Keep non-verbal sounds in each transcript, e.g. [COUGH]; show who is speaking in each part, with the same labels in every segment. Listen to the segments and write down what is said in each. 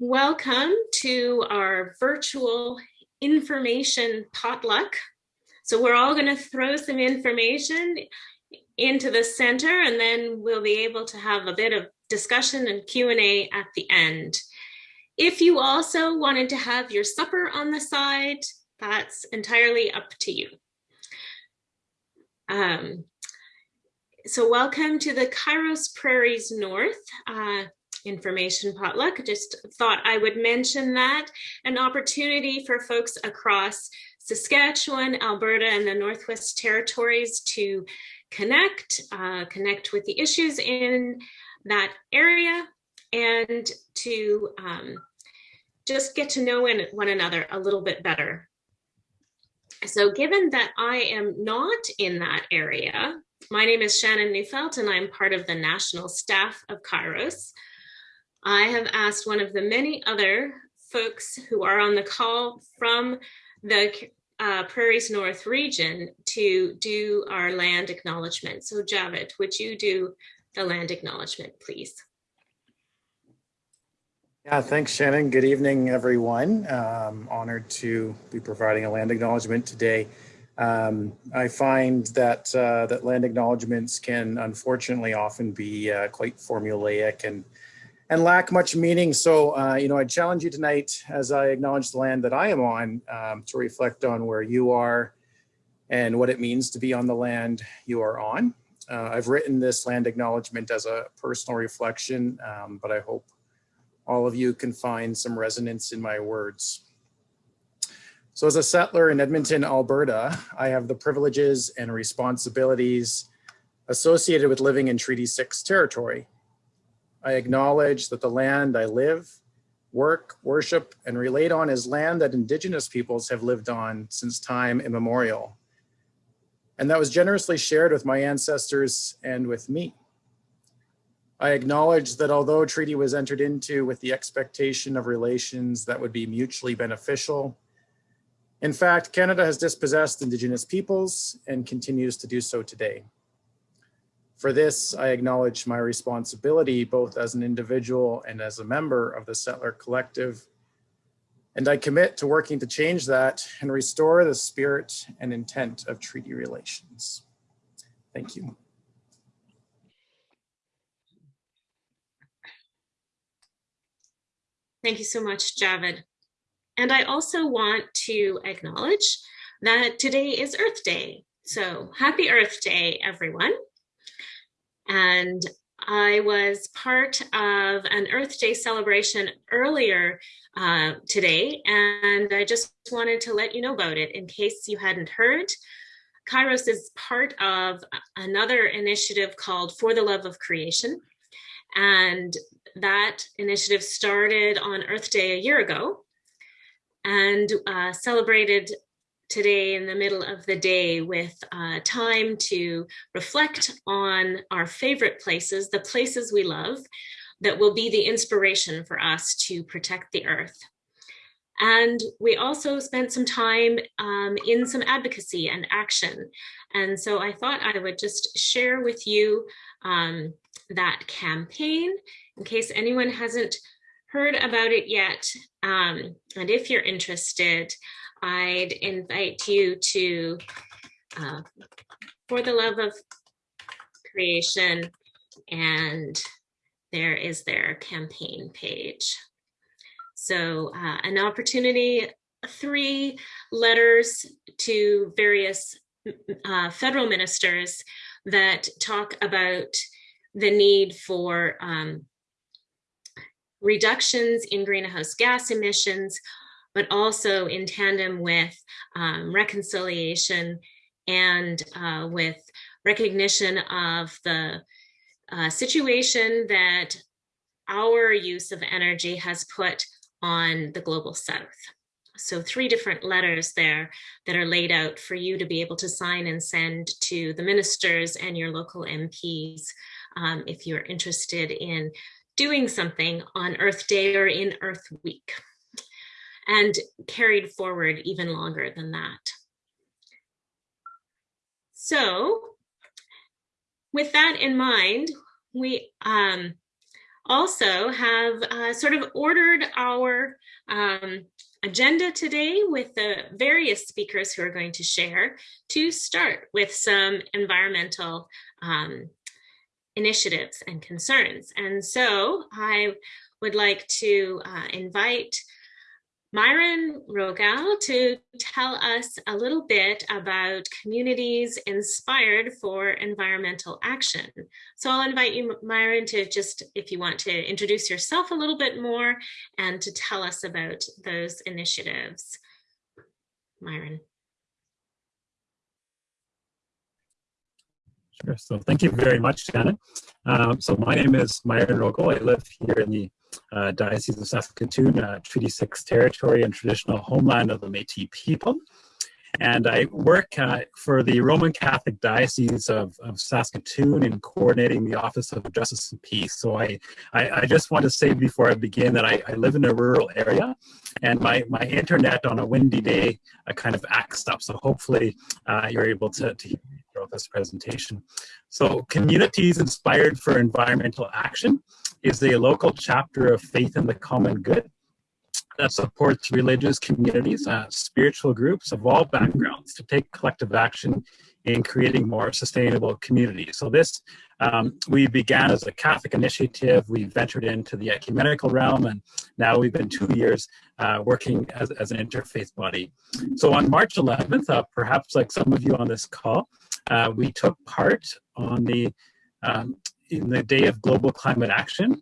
Speaker 1: Welcome to our virtual information potluck. So we're all going to throw some information into the center and then we'll be able to have a bit of discussion and Q&A at the end. If you also wanted to have your supper on the side, that's entirely up to you. Um, so welcome to the Kairos Prairies North uh, information potluck. Just thought I would mention that. An opportunity for folks across Saskatchewan, Alberta, and the Northwest Territories to connect, uh, connect with the issues in that area and to um, just get to know one another a little bit better. So given that I am not in that area, my name is Shannon Neufeld and I'm part of the national staff of Kairos. I have asked one of the many other folks who are on the call from the uh, Prairies North region to do our land acknowledgement. So Javid, would you do the land acknowledgement, please?
Speaker 2: Yeah, thanks, Shannon. Good evening, everyone. Um, honored to be providing a land acknowledgement today. Um, I find that uh, that land acknowledgements can unfortunately often be uh, quite formulaic and and lack much meaning. So, uh, you know, I challenge you tonight as I acknowledge the land that I am on um, to reflect on where you are and what it means to be on the land you are on. Uh, I've written this land acknowledgement as a personal reflection, um, but I hope all of you can find some resonance in my words. So as a settler in Edmonton, Alberta, I have the privileges and responsibilities associated with living in Treaty 6 territory. I acknowledge that the land I live, work, worship, and relate on is land that Indigenous peoples have lived on since time immemorial. And that was generously shared with my ancestors and with me. I acknowledge that although treaty was entered into with the expectation of relations that would be mutually beneficial, in fact, Canada has dispossessed Indigenous peoples and continues to do so today. For this, I acknowledge my responsibility both as an individual and as a member of the Settler Collective, and I commit to working to change that and restore the spirit and intent of treaty relations. Thank you.
Speaker 1: Thank you so much, Javid. And I also want to acknowledge that today is Earth Day. So happy Earth Day, everyone. And I was part of an Earth Day celebration earlier uh, today, and I just wanted to let you know about it in case you hadn't heard. Kairos is part of another initiative called For the Love of Creation. And that initiative started on Earth Day a year ago and uh, celebrated today in the middle of the day with uh, time to reflect on our favorite places, the places we love, that will be the inspiration for us to protect the earth. And we also spent some time um, in some advocacy and action. And so I thought I would just share with you um, that campaign in case anyone hasn't heard about it yet. Um, and if you're interested, I'd invite you to, uh, for the love of creation, and there is their campaign page. So uh, an opportunity, three letters to various uh, federal ministers that talk about the need for um, reductions in greenhouse gas emissions, but also in tandem with um, reconciliation and uh, with recognition of the uh, situation that our use of energy has put on the global south. So three different letters there that are laid out for you to be able to sign and send to the ministers and your local MPs um, if you're interested in doing something on Earth Day or in Earth Week and carried forward even longer than that. So with that in mind, we um, also have uh, sort of ordered our um, agenda today with the various speakers who are going to share to start with some environmental um, initiatives and concerns. And so I would like to uh, invite Myron Rogal to tell us a little bit about communities inspired for environmental action. So I'll invite you, Myron, to just, if you want to introduce yourself a little bit more and to tell us about those initiatives. Myron.
Speaker 3: Sure. So thank you very much, Shannon. Um, so my name is Myron Rogal. I live here in the uh, Diocese of Saskatoon, uh, Treaty 6 territory and traditional homeland of the Métis people. And I work uh, for the Roman Catholic Diocese of, of, Saskatoon in coordinating the Office of Justice and Peace. So I, I, I just want to say before I begin that I, I, live in a rural area and my, my internet on a windy day uh, kind of acts up. So hopefully uh, you're able to, to throughout this presentation. So communities inspired for environmental action is a local chapter of Faith in the Common Good that supports religious communities, uh, spiritual groups of all backgrounds to take collective action in creating more sustainable communities. So this, um, we began as a Catholic initiative, we ventured into the ecumenical realm, and now we've been two years uh, working as, as an interfaith body. So on March 11th, uh, perhaps like some of you on this call, uh, we took part on the um, in the day of global climate action.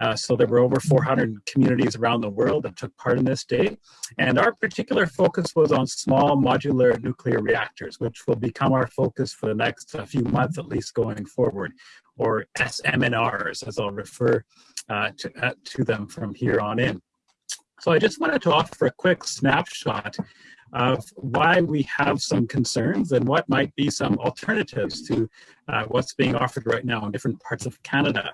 Speaker 3: Uh, so there were over 400 communities around the world that took part in this day. And our particular focus was on small modular nuclear reactors, which will become our focus for the next uh, few months at least going forward, or SMNRs, as I'll refer uh, to, uh, to them from here on in. So I just wanted to offer a quick snapshot of why we have some concerns and what might be some alternatives to uh, what's being offered right now in different parts of Canada.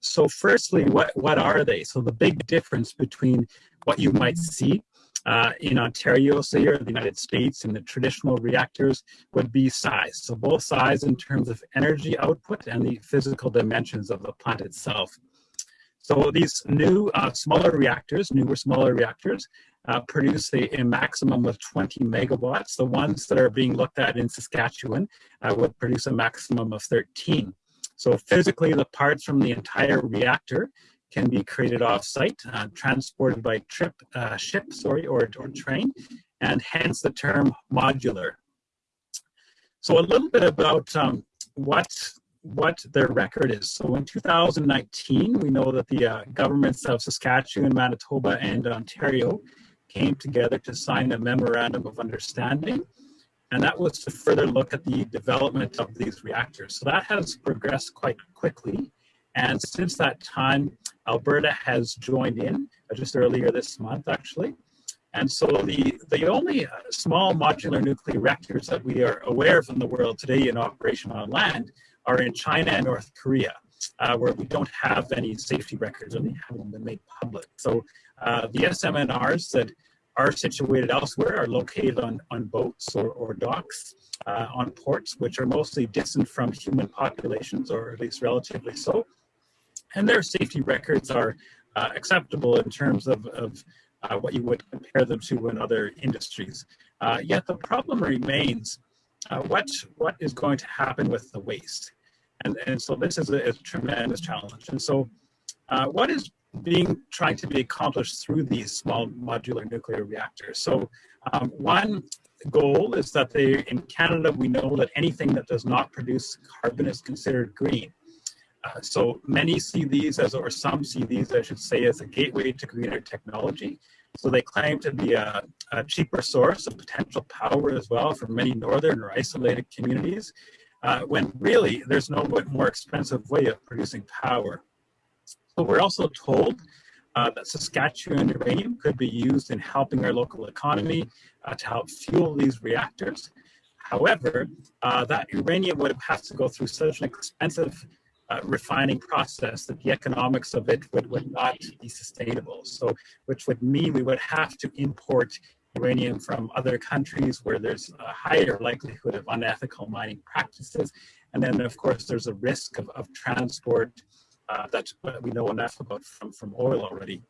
Speaker 3: So firstly, what, what are they? So the big difference between what you might see uh, in Ontario, say, or the United States and the traditional reactors would be size. So both size in terms of energy output and the physical dimensions of the plant itself. So these new uh, smaller reactors, newer smaller reactors, uh, produce a, a, maximum of 20 megawatts. The ones that are being looked at in Saskatchewan uh, would produce a maximum of 13. So physically, the parts from the entire reactor can be created off-site, uh, transported by trip, uh, ship, sorry, or, or train, and hence the term modular. So a little bit about um, what what their record is. So in 2019, we know that the uh, governments of Saskatchewan, Manitoba, and Ontario came together to sign a memorandum of understanding. And that was to further look at the development of these reactors. So that has progressed quite quickly. And since that time, Alberta has joined in uh, just earlier this month, actually. And so the, the only uh, small modular nuclear reactors that we are aware of in the world today in operation on land are in China and North Korea, uh, where we don't have any safety records or they haven't been made public. So uh, the SMNRs that are situated elsewhere are located on, on boats or, or docks uh, on ports, which are mostly distant from human populations, or at least relatively so. And their safety records are uh, acceptable in terms of, of uh, what you would compare them to in other industries. Uh, yet the problem remains, uh, what, what is going to happen with the waste? And, and so this is a, a tremendous challenge. And so uh, what is being trying to be accomplished through these small modular nuclear reactors. So um, one goal is that they, in Canada, we know that anything that does not produce carbon is considered green. Uh, so many see these as, or some see these, I should say, as a gateway to greener technology. So they claim to be a, a cheaper source of potential power as well for many northern or isolated communities, uh, when really there's no more expensive way of producing power. But we're also told uh, that Saskatchewan uranium could be used in helping our local economy uh, to help fuel these reactors. However, uh, that uranium would have to go through such an expensive uh, refining process that the economics of it would, would not be sustainable. So, which would mean we would have to import uranium from other countries where there's a higher likelihood of unethical mining practices. And then, of course, there's a risk of, of transport uh, that we know enough about from, from oil already.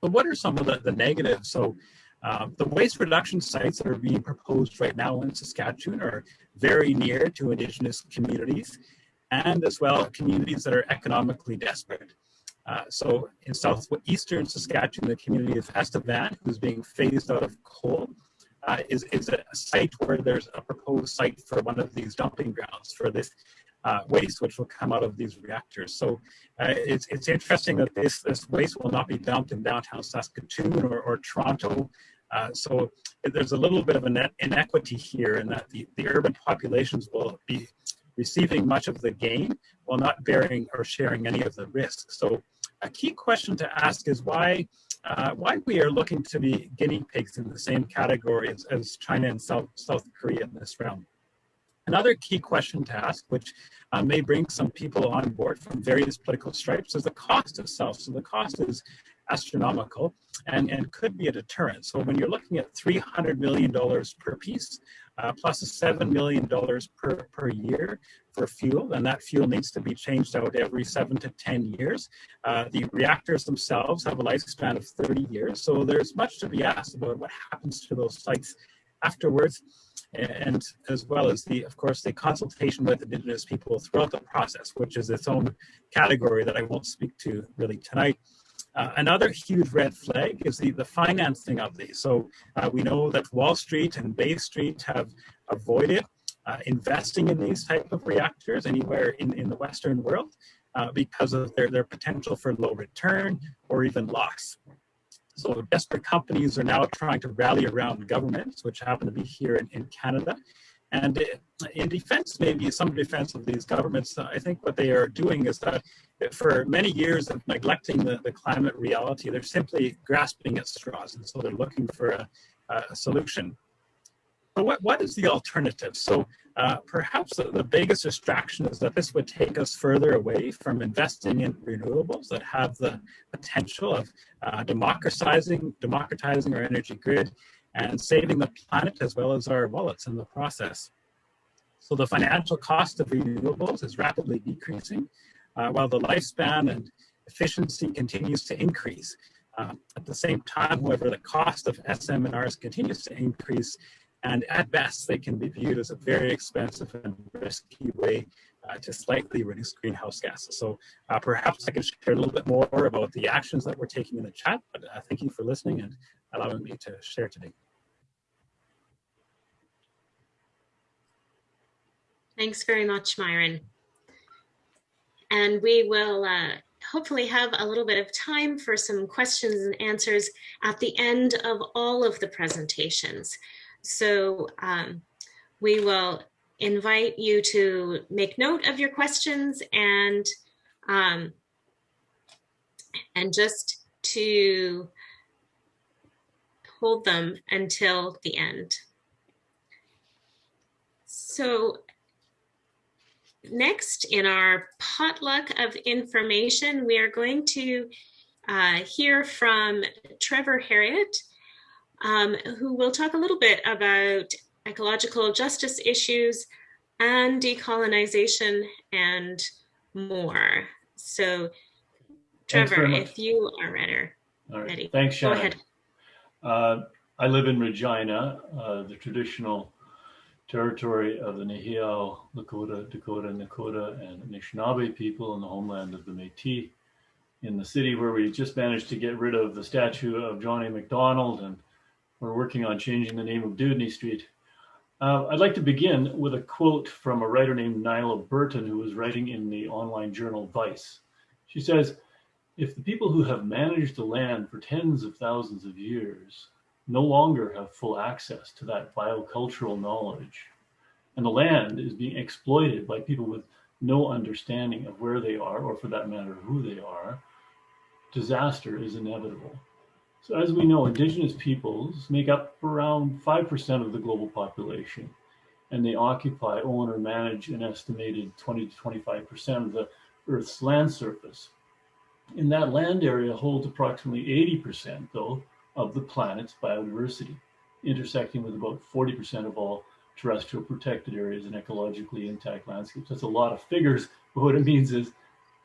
Speaker 3: But what are some of the, the negatives? So um, the waste reduction sites that are being proposed right now in Saskatchewan are very near to Indigenous communities and as well communities that are economically desperate. Uh, so in southeastern Saskatchewan, the community of Estevan, who's being phased out of coal, uh, is, is a site where there's a proposed site for one of these dumping grounds for this uh, waste, which will come out of these reactors. So uh, it's, it's interesting that this, this waste will not be dumped in downtown Saskatoon or, or Toronto. Uh, so there's a little bit of an inequity here in that the, the urban populations will be receiving much of the gain while not bearing or sharing any of the risk. So a key question to ask is why uh, why we are looking to be guinea pigs in the same category as, as China and South, South Korea in this realm. Another key question to ask, which uh, may bring some people on board from various political stripes, is the cost of self. So the cost is astronomical and, and could be a deterrent. So when you're looking at $300 million per piece, uh, plus $7 million per, per year for fuel, and that fuel needs to be changed out every seven to 10 years. Uh, the reactors themselves have a lifespan of 30 years, so there's much to be asked about what happens to those sites afterwards, and as well as the, of course, the consultation with Indigenous people throughout the process, which is its own category that I won't speak to really tonight. Uh, another huge red flag is the, the financing of these. So uh, we know that Wall Street and Bay Street have avoided uh, investing in these type of reactors anywhere in, in the Western world uh, because of their, their potential for low return or even loss. So desperate companies are now trying to rally around governments, which happen to be here in, in Canada. And in defense, maybe some defense of these governments, uh, I think what they are doing is that for many years of neglecting the, the climate reality, they're simply grasping at straws. And so they're looking for a, a solution. What, what is the alternative? So uh, perhaps the, the, biggest distraction is that this would take us further away from investing in renewables that have the potential of uh, democratizing, democratizing our energy grid and saving the planet as well as our wallets in the process. So the financial cost of renewables is rapidly decreasing uh, while the lifespan and efficiency continues to increase. Uh, at the same time, however, the cost of SMRs continues to increase, and at best, they can be viewed as a very expensive and risky way uh, to slightly reduce greenhouse gases. So uh, perhaps I can share a little bit more about the actions that we're taking in the chat, but uh, thank you for listening and allowing me to share today.
Speaker 1: Thanks very much, Myron. And we will uh, hopefully have a little bit of time for some questions and answers at the end of all of the presentations. So um, we will invite you to make note of your questions and um, and just to hold them until the end. So next in our potluck of information, we are going to uh, hear from Trevor Herriot, um, who will talk a little bit about ecological justice issues and decolonization and more. So Trevor, if you are ready.
Speaker 4: All right. ready. Thanks, Shannon. Go ahead. Uh, I live in Regina, uh, the traditional territory of the Nehiyaw, Lakota, Dakota, Nakota, and Anishinaabe people in the homeland of the Métis in the city where we just managed to get rid of the statue of Johnny A. Macdonald and we're working on changing the name of Dewdney Street. Uh, I'd like to begin with a quote from a writer named Nyla Burton who was writing in the online journal Vice. She says, if the people who have managed the land for tens of thousands of years no longer have full access to that biocultural knowledge. And the land is being exploited by people with no understanding of where they are, or for that matter, who they are. Disaster is inevitable. So as we know, indigenous peoples make up around 5% of the global population, and they occupy, own, or manage an estimated 20 to 25% of the Earth's land surface. And that land area holds approximately 80%, though, of the planet's biodiversity, intersecting with about 40% of all terrestrial protected areas and ecologically intact landscapes. That's a lot of figures, [LAUGHS] but what it means is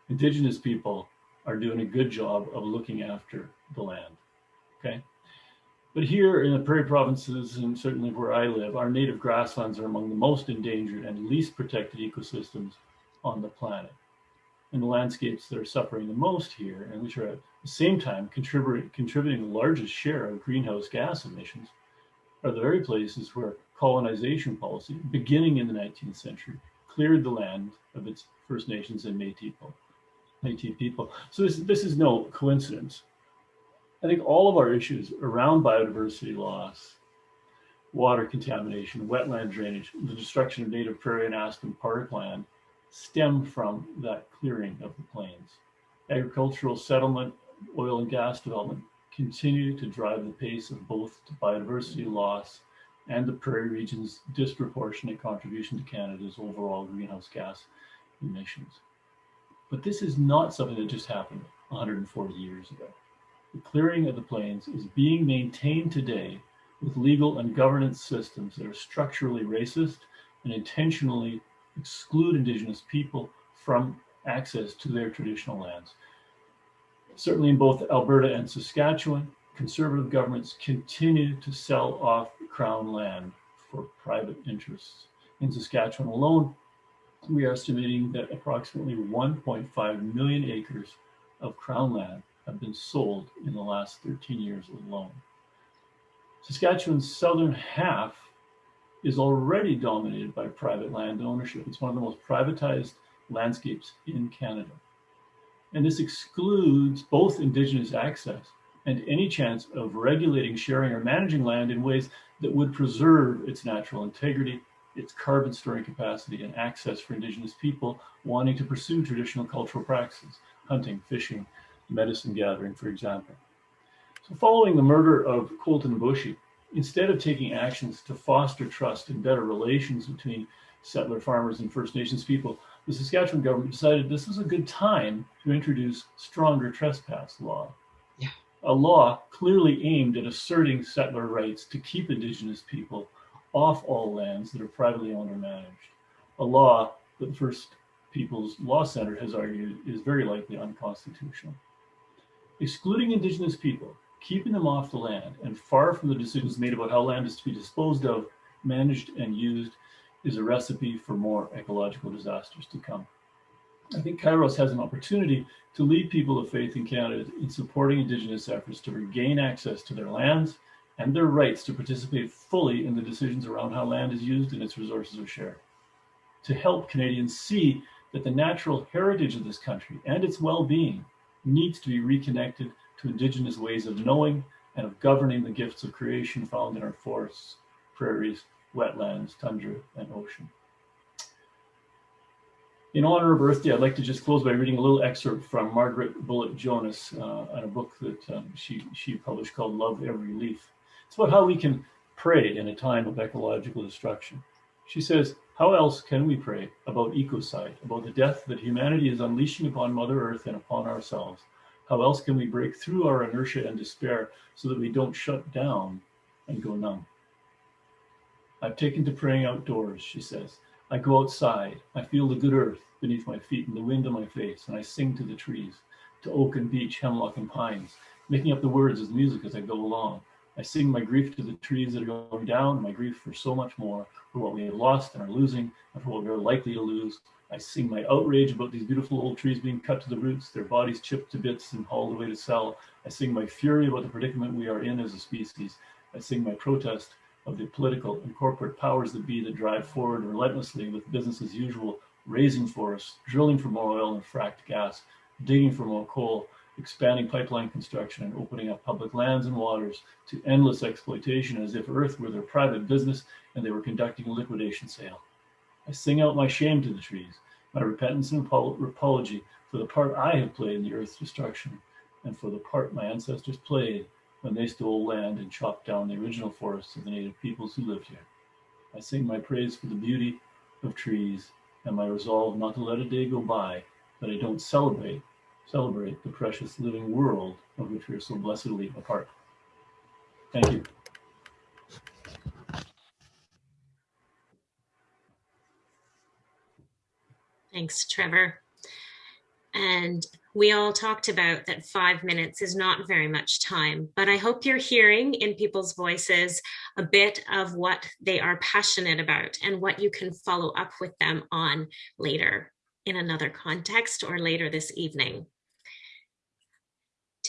Speaker 4: indigenous people are doing a good job of looking after the land, okay? But here in the prairie provinces, and certainly where I live, our native grasslands are among the most endangered and least protected ecosystems on the planet. And the landscapes that are suffering the most here, and which are at the same time contributing, contributing the largest share of greenhouse gas emissions, are the very places where colonization policy, beginning in the 19th century, cleared the land of its First Nations and Métis people. Métis people. So this, this is no coincidence. I think all of our issues around biodiversity loss, water contamination, wetland drainage, the destruction of native prairie and aspen parkland stem from that clearing of the plains. Agricultural settlement, oil and gas development continue to drive the pace of both biodiversity loss and the prairie region's disproportionate contribution to Canada's overall greenhouse gas emissions. But this is not something that just happened 140 years ago. The clearing of the plains is being maintained today with legal and governance systems that are structurally racist and intentionally exclude Indigenous people from access to their traditional lands. Certainly in both Alberta and Saskatchewan, conservative governments continue to sell off Crown land for private interests. In Saskatchewan alone, we are estimating that approximately 1.5 million acres of Crown land have been sold in the last 13 years alone. Saskatchewan's southern half is already dominated by private land ownership. It's one of the most privatized landscapes in Canada. And this excludes both Indigenous access and any chance of regulating, sharing, or managing land in ways that would preserve its natural integrity, its carbon storing capacity, and access for Indigenous people wanting to pursue traditional cultural practices, hunting, fishing, medicine gathering, for example. So following the murder of Colten Boushie, instead of taking actions to foster trust and better relations between settler farmers and First Nations people, the Saskatchewan government decided this was a good time to introduce stronger trespass law. Yeah. A law clearly aimed at asserting settler rights to keep Indigenous people off all lands that are privately owned or managed. A law that the First People's Law Center has argued is very likely unconstitutional. Excluding Indigenous people, keeping them off the land and far from the decisions made about how land is to be disposed of, managed, and used is a recipe for more ecological disasters to come. I think Kairos has an opportunity to lead people of faith in Canada in supporting Indigenous efforts to regain access to their lands and their rights to participate fully in the decisions around how land is used and its resources are shared. To help Canadians see that the natural heritage of this country and its well-being needs to be reconnected to indigenous ways of knowing and of governing the gifts of creation found in our forests, prairies, wetlands, tundra, and ocean. In honor of Earth Day, I'd like to just close by reading a little excerpt from Margaret Bullitt Jonas uh, in a book that um, she, she published called Love Every Leaf. It's about how we can pray in a time of ecological destruction. She says, how else can we pray about ecocide, about the death that humanity is unleashing upon Mother Earth and upon ourselves? How else can we break through our inertia and despair so that we don't shut down and go numb? I've taken to praying outdoors, she says. I go outside. I feel the good earth beneath my feet and the wind on my face, and I sing to the trees, to oak and beech, hemlock and pines, making up the words as music as I go along. I sing my grief to the trees that are going down, my grief for so much more, for what we have lost and are losing, and for what we are likely to lose. I sing my outrage about these beautiful old trees being cut to the roots, their bodies chipped to bits and hauled away to sell. I sing my fury about the predicament we are in as a species. I sing my protest of the political and corporate powers that be that drive forward relentlessly with business as usual, razing forests, drilling for more oil and fracked gas, digging for more coal, expanding pipeline construction and opening up public lands and waters to endless exploitation as if earth were their private business and they were conducting a liquidation sale. I sing out my shame to the trees, my repentance and apology for the part I have played in the earth's destruction and for the part my ancestors played when they stole land and chopped down the original forests of the native peoples who lived here. I sing my praise for the beauty of trees and my resolve not to let a day go by that I don't celebrate celebrate the precious living world of which we are so blessedly a part. Thank you.
Speaker 1: Thanks, Trevor. And we all talked about that five minutes is not very much time, but I hope you're hearing in people's voices a bit of what they are passionate about and what you can follow up with them on later in another context or later this evening.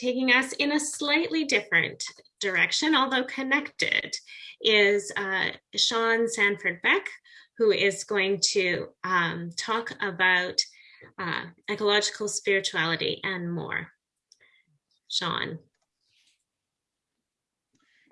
Speaker 1: Taking us in a slightly different direction, although connected, is uh, Sean Sanford Beck, who is going to um, talk about uh, ecological spirituality, and more. Sean.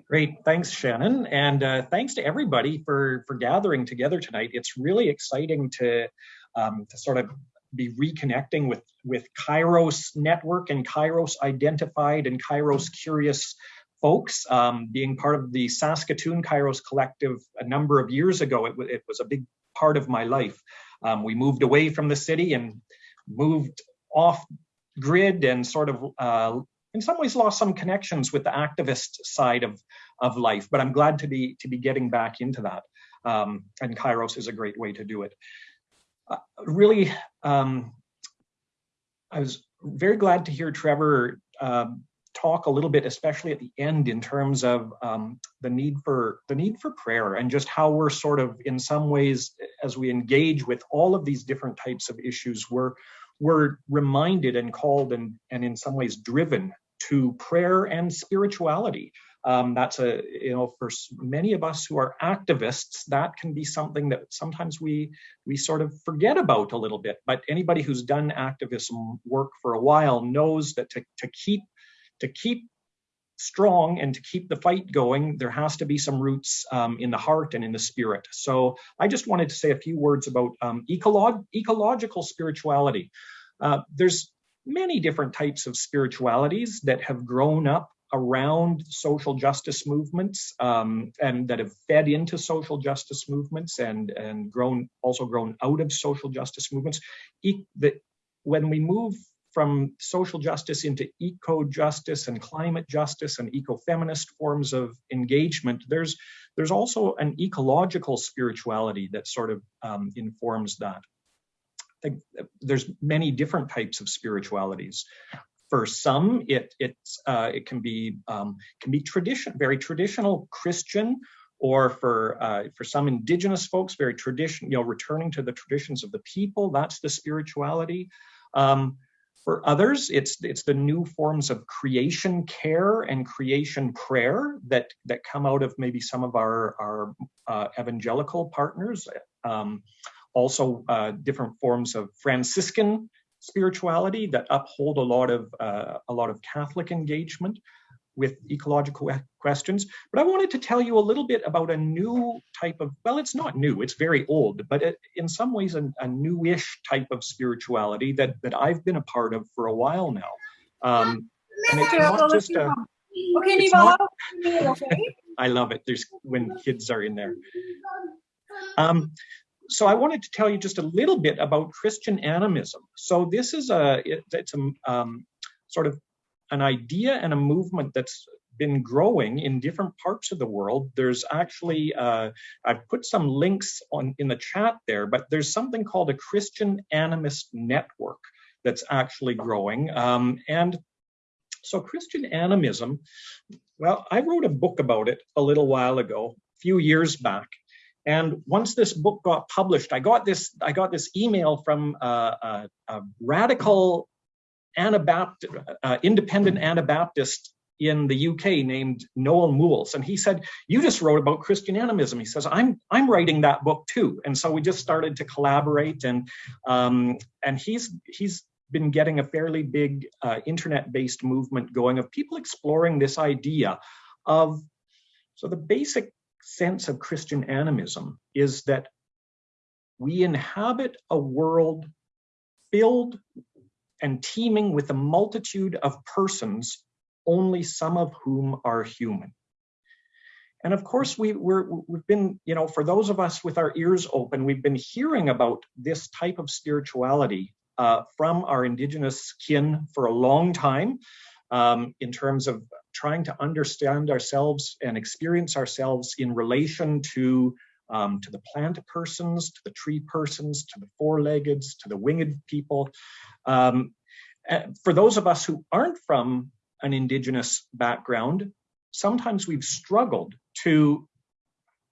Speaker 5: Great, thanks Shannon, and uh, thanks to everybody for, for gathering together tonight. It's really exciting to, um, to sort of be reconnecting with, with Kairos Network and Kairos Identified and Kairos Curious folks. Um, being part of the Saskatoon Kairos Collective a number of years ago, it, it was a big part of my life. Um, we moved away from the city and moved off grid and sort of uh, in some ways lost some connections with the activist side of, of life, but I'm glad to be to be getting back into that. Um, and Kairos is a great way to do it. Uh, really, um, I was very glad to hear Trevor uh, talk a little bit, especially at the end, in terms of um, the need for the need for prayer and just how we're sort of, in some ways, as we engage with all of these different types of issues, we're we're reminded and called and and in some ways driven to prayer and spirituality. Um, that's a you know for many of us who are activists that can be something that sometimes we we sort of forget about a little bit but anybody who's done activism work for a while knows that to, to keep to keep strong and to keep the fight going, there has to be some roots um, in the heart and in the spirit. So I just wanted to say a few words about um, ecolog ecological spirituality. Uh, there's many different types of spiritualities that have grown up around social justice movements um, and that have fed into social justice movements and and grown also grown out of social justice movements. E the, when we move from social justice into eco-justice and climate justice and eco-feminist forms of engagement, there's there's also an ecological spirituality that sort of um, informs that. I think there's many different types of spiritualities. For some, it it's uh, it can be um, can be tradition, very traditional Christian, or for uh, for some indigenous folks, very tradition, you know, returning to the traditions of the people. That's the spirituality. Um, for others, it's it's the new forms of creation care and creation prayer that that come out of maybe some of our our uh, evangelical partners. Um, also, uh, different forms of Franciscan spirituality that uphold a lot of uh, a lot of Catholic engagement with ecological questions. But I wanted to tell you a little bit about a new type of, well, it's not new, it's very old, but it, in some ways a, a newish type of spirituality that, that I've been a part of for a while now. Um, and it's not just a, okay, not, [LAUGHS] I love it. There's when kids are in there. Um, so I wanted to tell you just a little bit about Christian animism. So this is a, it, it's a um, sort of an idea and a movement that's been growing in different parts of the world. There's actually, uh, I've put some links on in the chat there, but there's something called a Christian Animist Network that's actually growing. Um, and so Christian animism, well, I wrote a book about it a little while ago, a few years back. And once this book got published, I got this I got this email from uh, a, a radical Anabaptist, uh, independent Anabaptist in the UK named Noel Moules, and he said, "You just wrote about Christian animism." He says, "I'm I'm writing that book too," and so we just started to collaborate, and um, and he's he's been getting a fairly big uh, internet-based movement going of people exploring this idea of so the basic sense of Christian animism is that we inhabit a world filled and teeming with a multitude of persons, only some of whom are human. And of course, we, we've been, you know, for those of us with our ears open, we've been hearing about this type of spirituality uh, from our indigenous kin for a long time um, in terms of trying to understand ourselves and experience ourselves in relation to um, to the plant persons, to the tree persons, to the four-leggeds, to the winged people. Um, uh, for those of us who aren't from an Indigenous background, sometimes we've struggled to,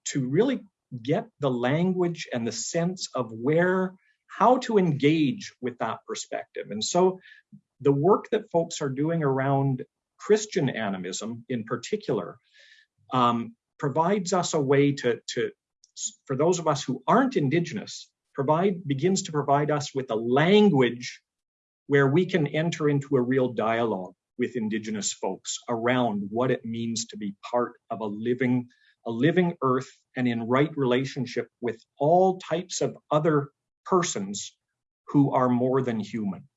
Speaker 5: to really get the language and the sense of where, how to engage with that perspective. And so the work that folks are doing around Christian animism in particular um, provides us a way to, to, for those of us who aren't Indigenous, provide begins to provide us with a language where we can enter into a real dialogue with Indigenous folks around what it means to be part of a living, a living earth and in right relationship with all types of other persons who are more than human.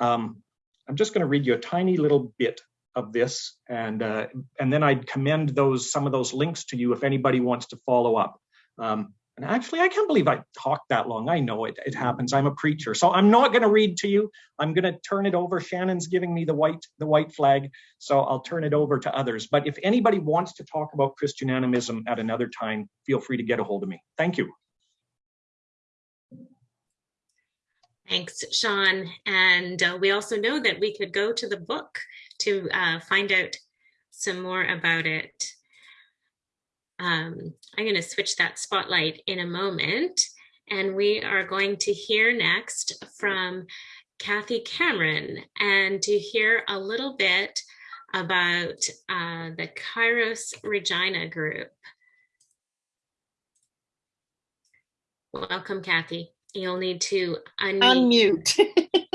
Speaker 5: Um, I'm just going to read you a tiny little bit of this, and uh, and then I'd commend those some of those links to you if anybody wants to follow up. Um, and actually, I can't believe I talked that long. I know it, it happens. I'm a preacher, so I'm not going to read to you. I'm going to turn it over. Shannon's giving me the white the white flag, so I'll turn it over to others. But if anybody wants to talk about Christian animism at another time, feel free to get a hold of me. Thank you.
Speaker 1: Thanks, Sean. And uh, we also know that we could go to the book to uh, find out some more about it. Um, I'm going to switch that spotlight in a moment. And we are going to hear next from Kathy Cameron and to hear a little bit about uh, the Kairos Regina group. Welcome, Kathy. You'll need to
Speaker 6: unmute. unmute.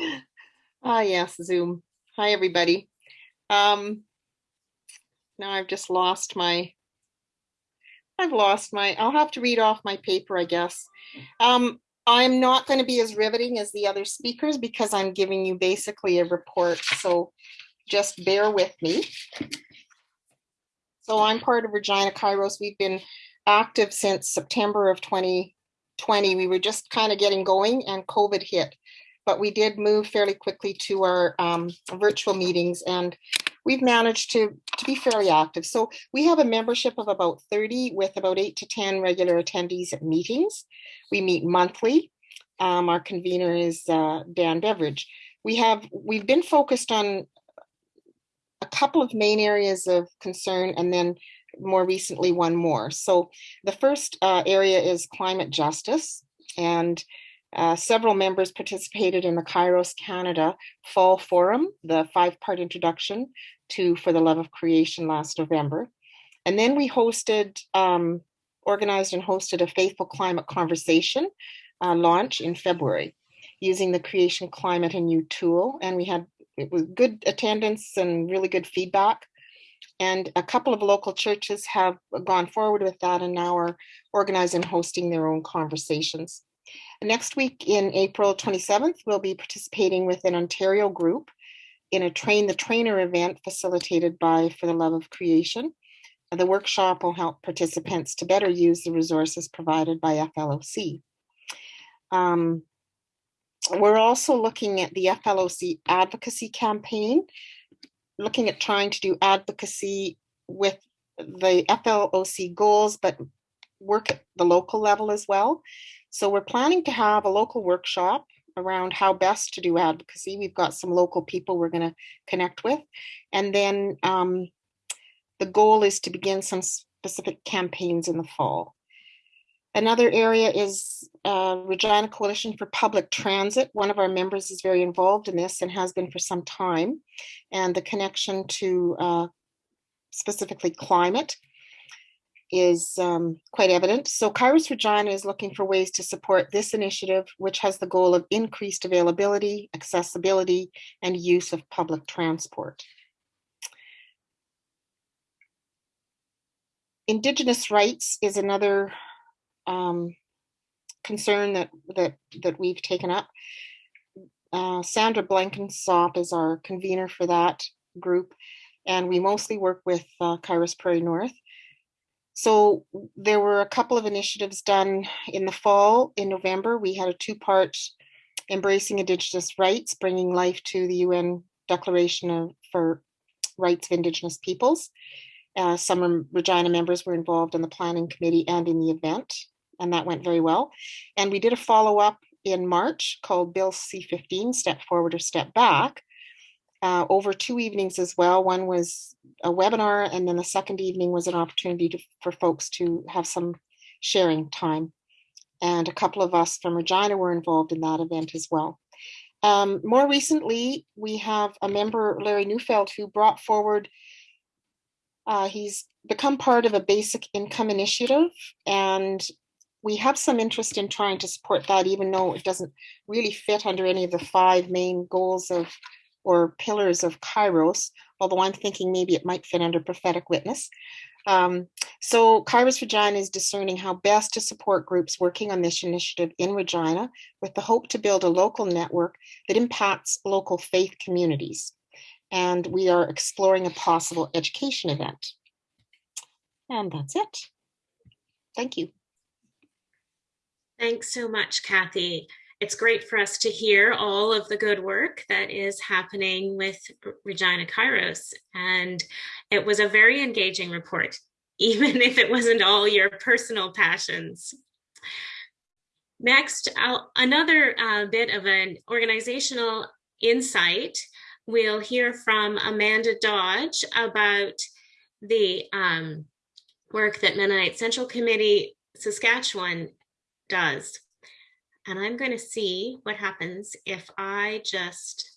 Speaker 6: [LAUGHS] ah, yes, Zoom. Hi, everybody. Um, now I've just lost my, I've lost my, I'll have to read off my paper, I guess. Um, I'm not going to be as riveting as the other speakers because I'm giving you basically a report. So just bear with me. So I'm part of Regina Kairos. We've been active since September of 20, 20, we were just kind of getting going and COVID hit. But we did move fairly quickly to our um, virtual meetings and we've managed to, to be fairly active. So we have a membership of about 30 with about eight to 10 regular attendees at meetings. We meet monthly. Um, our convener is uh, Dan Beveridge. We have, we've been focused on a couple of main areas of concern and then more recently one more. So the first uh, area is climate justice and uh, several members participated in the Kairos Canada Fall Forum, the five-part introduction to For the Love of Creation last November. And then we hosted, um, organized and hosted a Faithful Climate Conversation uh, launch in February using the Creation Climate and You tool. And we had it was good attendance and really good feedback. And a couple of local churches have gone forward with that and now are organizing and hosting their own conversations. Next week in April 27th, we'll be participating with an Ontario group in a Train the Trainer event facilitated by For the Love of Creation. The workshop will help participants to better use the resources provided by FLOC. Um, we're also looking at the FLOC advocacy campaign looking at trying to do advocacy with the FLOC goals, but work at the local level as well. So we're planning to have a local workshop around how best to do advocacy. We've got some local people we're going to connect with. And then um, the goal is to begin some specific campaigns in the fall. Another area is uh, Regina Coalition for Public Transit. One of our members is very involved in this and has been for some time. And the connection to uh, specifically climate is um, quite evident. So Kairos Regina is looking for ways to support this initiative, which has the goal of increased availability, accessibility, and use of public transport. Indigenous rights is another um, concern that that that we've taken up. Uh, Sandra Blankensop is our convener for that group, and we mostly work with uh, Kairos Prairie North. So there were a couple of initiatives done in the fall. In November, we had a two-part Embracing Indigenous Rights, Bringing Life to the UN Declaration of, for Rights of Indigenous Peoples. Uh, some Regina members were involved in the planning committee and in the event and that went very well. And we did a follow up in March called Bill C-15, Step Forward or Step Back, uh, over two evenings as well. One was a webinar, and then the second evening was an opportunity to, for folks to have some sharing time. And a couple of us from Regina were involved in that event as well. Um, more recently, we have a member, Larry Neufeld, who brought forward, uh, he's become part of a basic income initiative, and we have some interest in trying to support that, even though it doesn't really fit under any of the five main goals of or pillars of Kairos, although I'm thinking maybe it might fit under prophetic witness. Um, so Kairos Regina is discerning how best to support groups working on this initiative in Regina with the hope to build a local network that impacts local faith communities. And we are exploring a possible education event. And that's it. Thank you.
Speaker 1: Thanks so much, Kathy it's great for us to hear all of the good work that is happening with Regina Kairos. And it was a very engaging report, [LAUGHS] even if it wasn't all your personal passions. Next, I'll, another uh, bit of an organizational insight. We'll hear from Amanda Dodge about the um, work that Mennonite Central Committee Saskatchewan does. And I'm going to see what happens if I just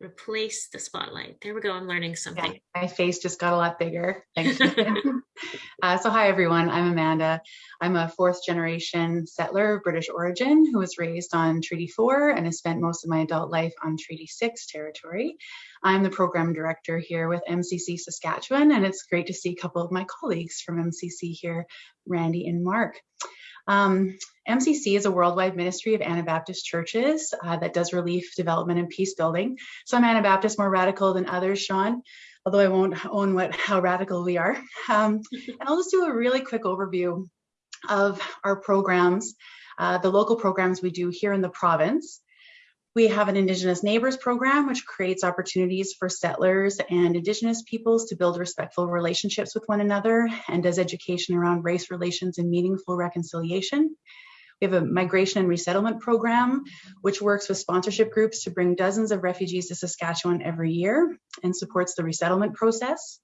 Speaker 1: replace the spotlight. There we go. I'm learning something.
Speaker 7: Yeah, my face just got a lot bigger. Thanks. [LAUGHS] [LAUGHS] uh, so hi, everyone. I'm Amanda. I'm a fourth generation settler of British origin who was raised on Treaty 4 and has spent most of my adult life on Treaty 6 territory. I'm the program director here with MCC Saskatchewan, and it's great to see a couple of my colleagues from MCC here, Randy and Mark. Um, MCC is a worldwide ministry of Anabaptist churches uh, that does relief, development, and peace building. Some Anabaptists more radical than others, Sean, although I won't own what how radical we are. Um, and I'll just do a really quick overview of our programs, uh, the local programs we do here in the province. We have an Indigenous Neighbors program, which creates opportunities for settlers and Indigenous peoples to build respectful relationships with one another and does education around race relations and meaningful reconciliation. We have a migration and resettlement program, which works with sponsorship groups to bring dozens of refugees to Saskatchewan every year and supports the resettlement process.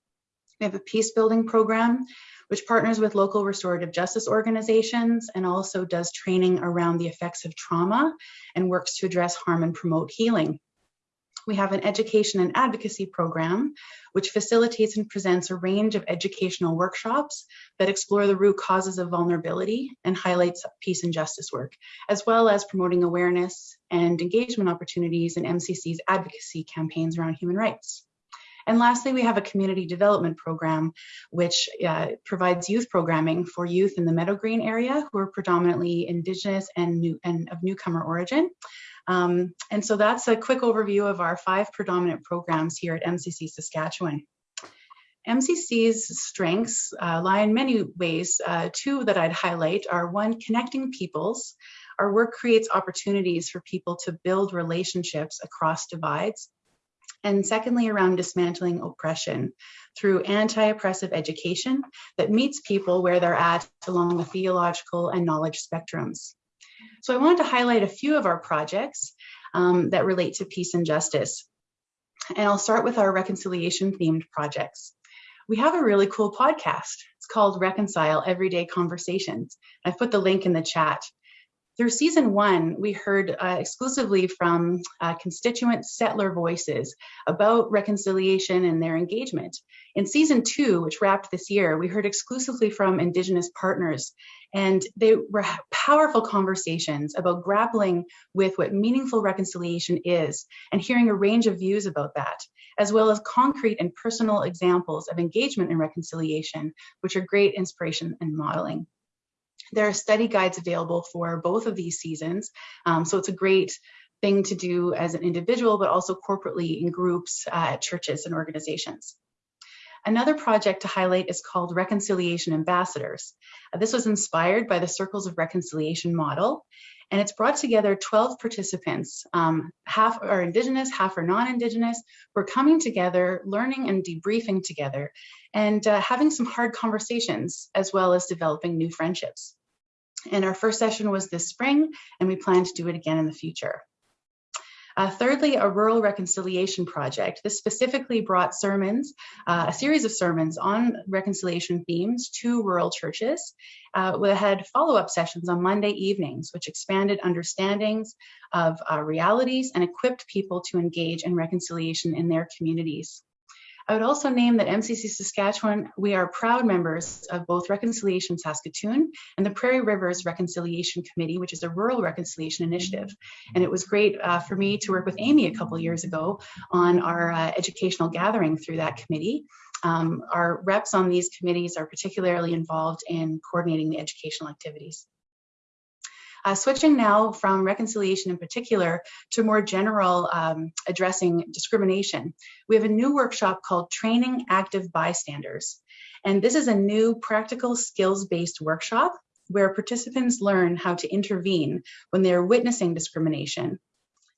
Speaker 7: We have a peace building program, which partners with local restorative justice organizations and also does training around the effects of trauma and works to address harm and promote healing. We have an education and advocacy program, which facilitates and presents a range of educational workshops that explore the root causes of vulnerability and highlights peace and justice work, as well as promoting awareness and engagement opportunities in MCC's advocacy campaigns around human rights. And lastly, we have a community development program, which uh, provides youth programming for youth in the Meadowgreen area who are predominantly Indigenous and, new, and of newcomer origin. Um, and so that's a quick overview of our five predominant programs here at MCC Saskatchewan. MCC's strengths uh, lie in many ways. Uh, two that I'd highlight are one, connecting peoples. Our work creates opportunities for people to build relationships across divides and secondly, around dismantling oppression through anti-oppressive education that meets people where they're at along the theological and knowledge spectrums. So I wanted to highlight a few of our projects um, that relate to peace and justice. And I'll start with our reconciliation themed projects. We have a really cool podcast. It's called Reconcile Everyday Conversations. I've put the link in the chat. Through season one, we heard uh, exclusively from uh, constituent settler voices about reconciliation and their engagement. In season two, which wrapped this year, we heard exclusively from Indigenous partners, and they were powerful conversations about grappling with what meaningful reconciliation is and hearing a range of views about that, as well as concrete and personal examples of engagement in reconciliation, which are great inspiration and modeling. There are study guides available for both of these seasons. Um, so it's a great thing to do as an individual, but also corporately in groups uh, at churches and organizations. Another project to highlight is called Reconciliation Ambassadors. Uh, this was inspired by the Circles of Reconciliation model, and it's brought together 12 participants, um, half are Indigenous, half are non-Indigenous, who are coming together, learning and debriefing together, and uh, having some hard conversations, as well as developing new friendships. And our first session was this spring, and we plan to do it again in the future. Uh, thirdly, a rural reconciliation project. This specifically brought sermons, uh, a series of sermons on reconciliation themes to rural churches. Uh, we had follow-up sessions on Monday evenings, which expanded understandings of uh, realities and equipped people to engage in reconciliation in their communities. I would also name that MCC Saskatchewan, we are proud members of both Reconciliation Saskatoon and the Prairie Rivers Reconciliation Committee, which is a rural reconciliation initiative. And it was great uh, for me to work with Amy a couple years ago on our uh, educational gathering through that committee. Um, our reps on these committees are particularly involved in coordinating the educational activities. Uh, switching now from reconciliation in particular to more general um, addressing discrimination, we have a new workshop called Training Active Bystanders. And this is a new practical skills-based workshop where participants learn how to intervene when they are witnessing discrimination.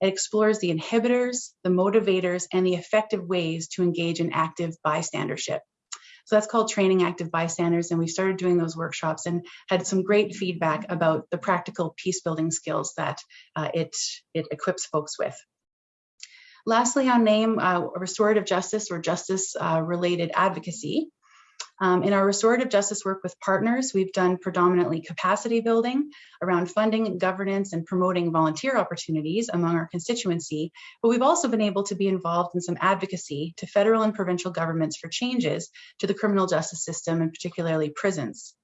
Speaker 7: It explores the inhibitors, the motivators, and the effective ways to engage in active bystandership. So that's called Training Active Bystanders. And we started doing those workshops and had some great feedback about the practical peace building skills that uh, it, it equips folks with. Lastly, on name, uh, restorative justice or justice uh, related advocacy. Um, in our restorative justice work with partners, we've done predominantly capacity building around funding, governance, and promoting volunteer opportunities among our constituency, but we've also been able to be involved in some advocacy to federal and provincial governments for changes to the criminal justice system and particularly prisons.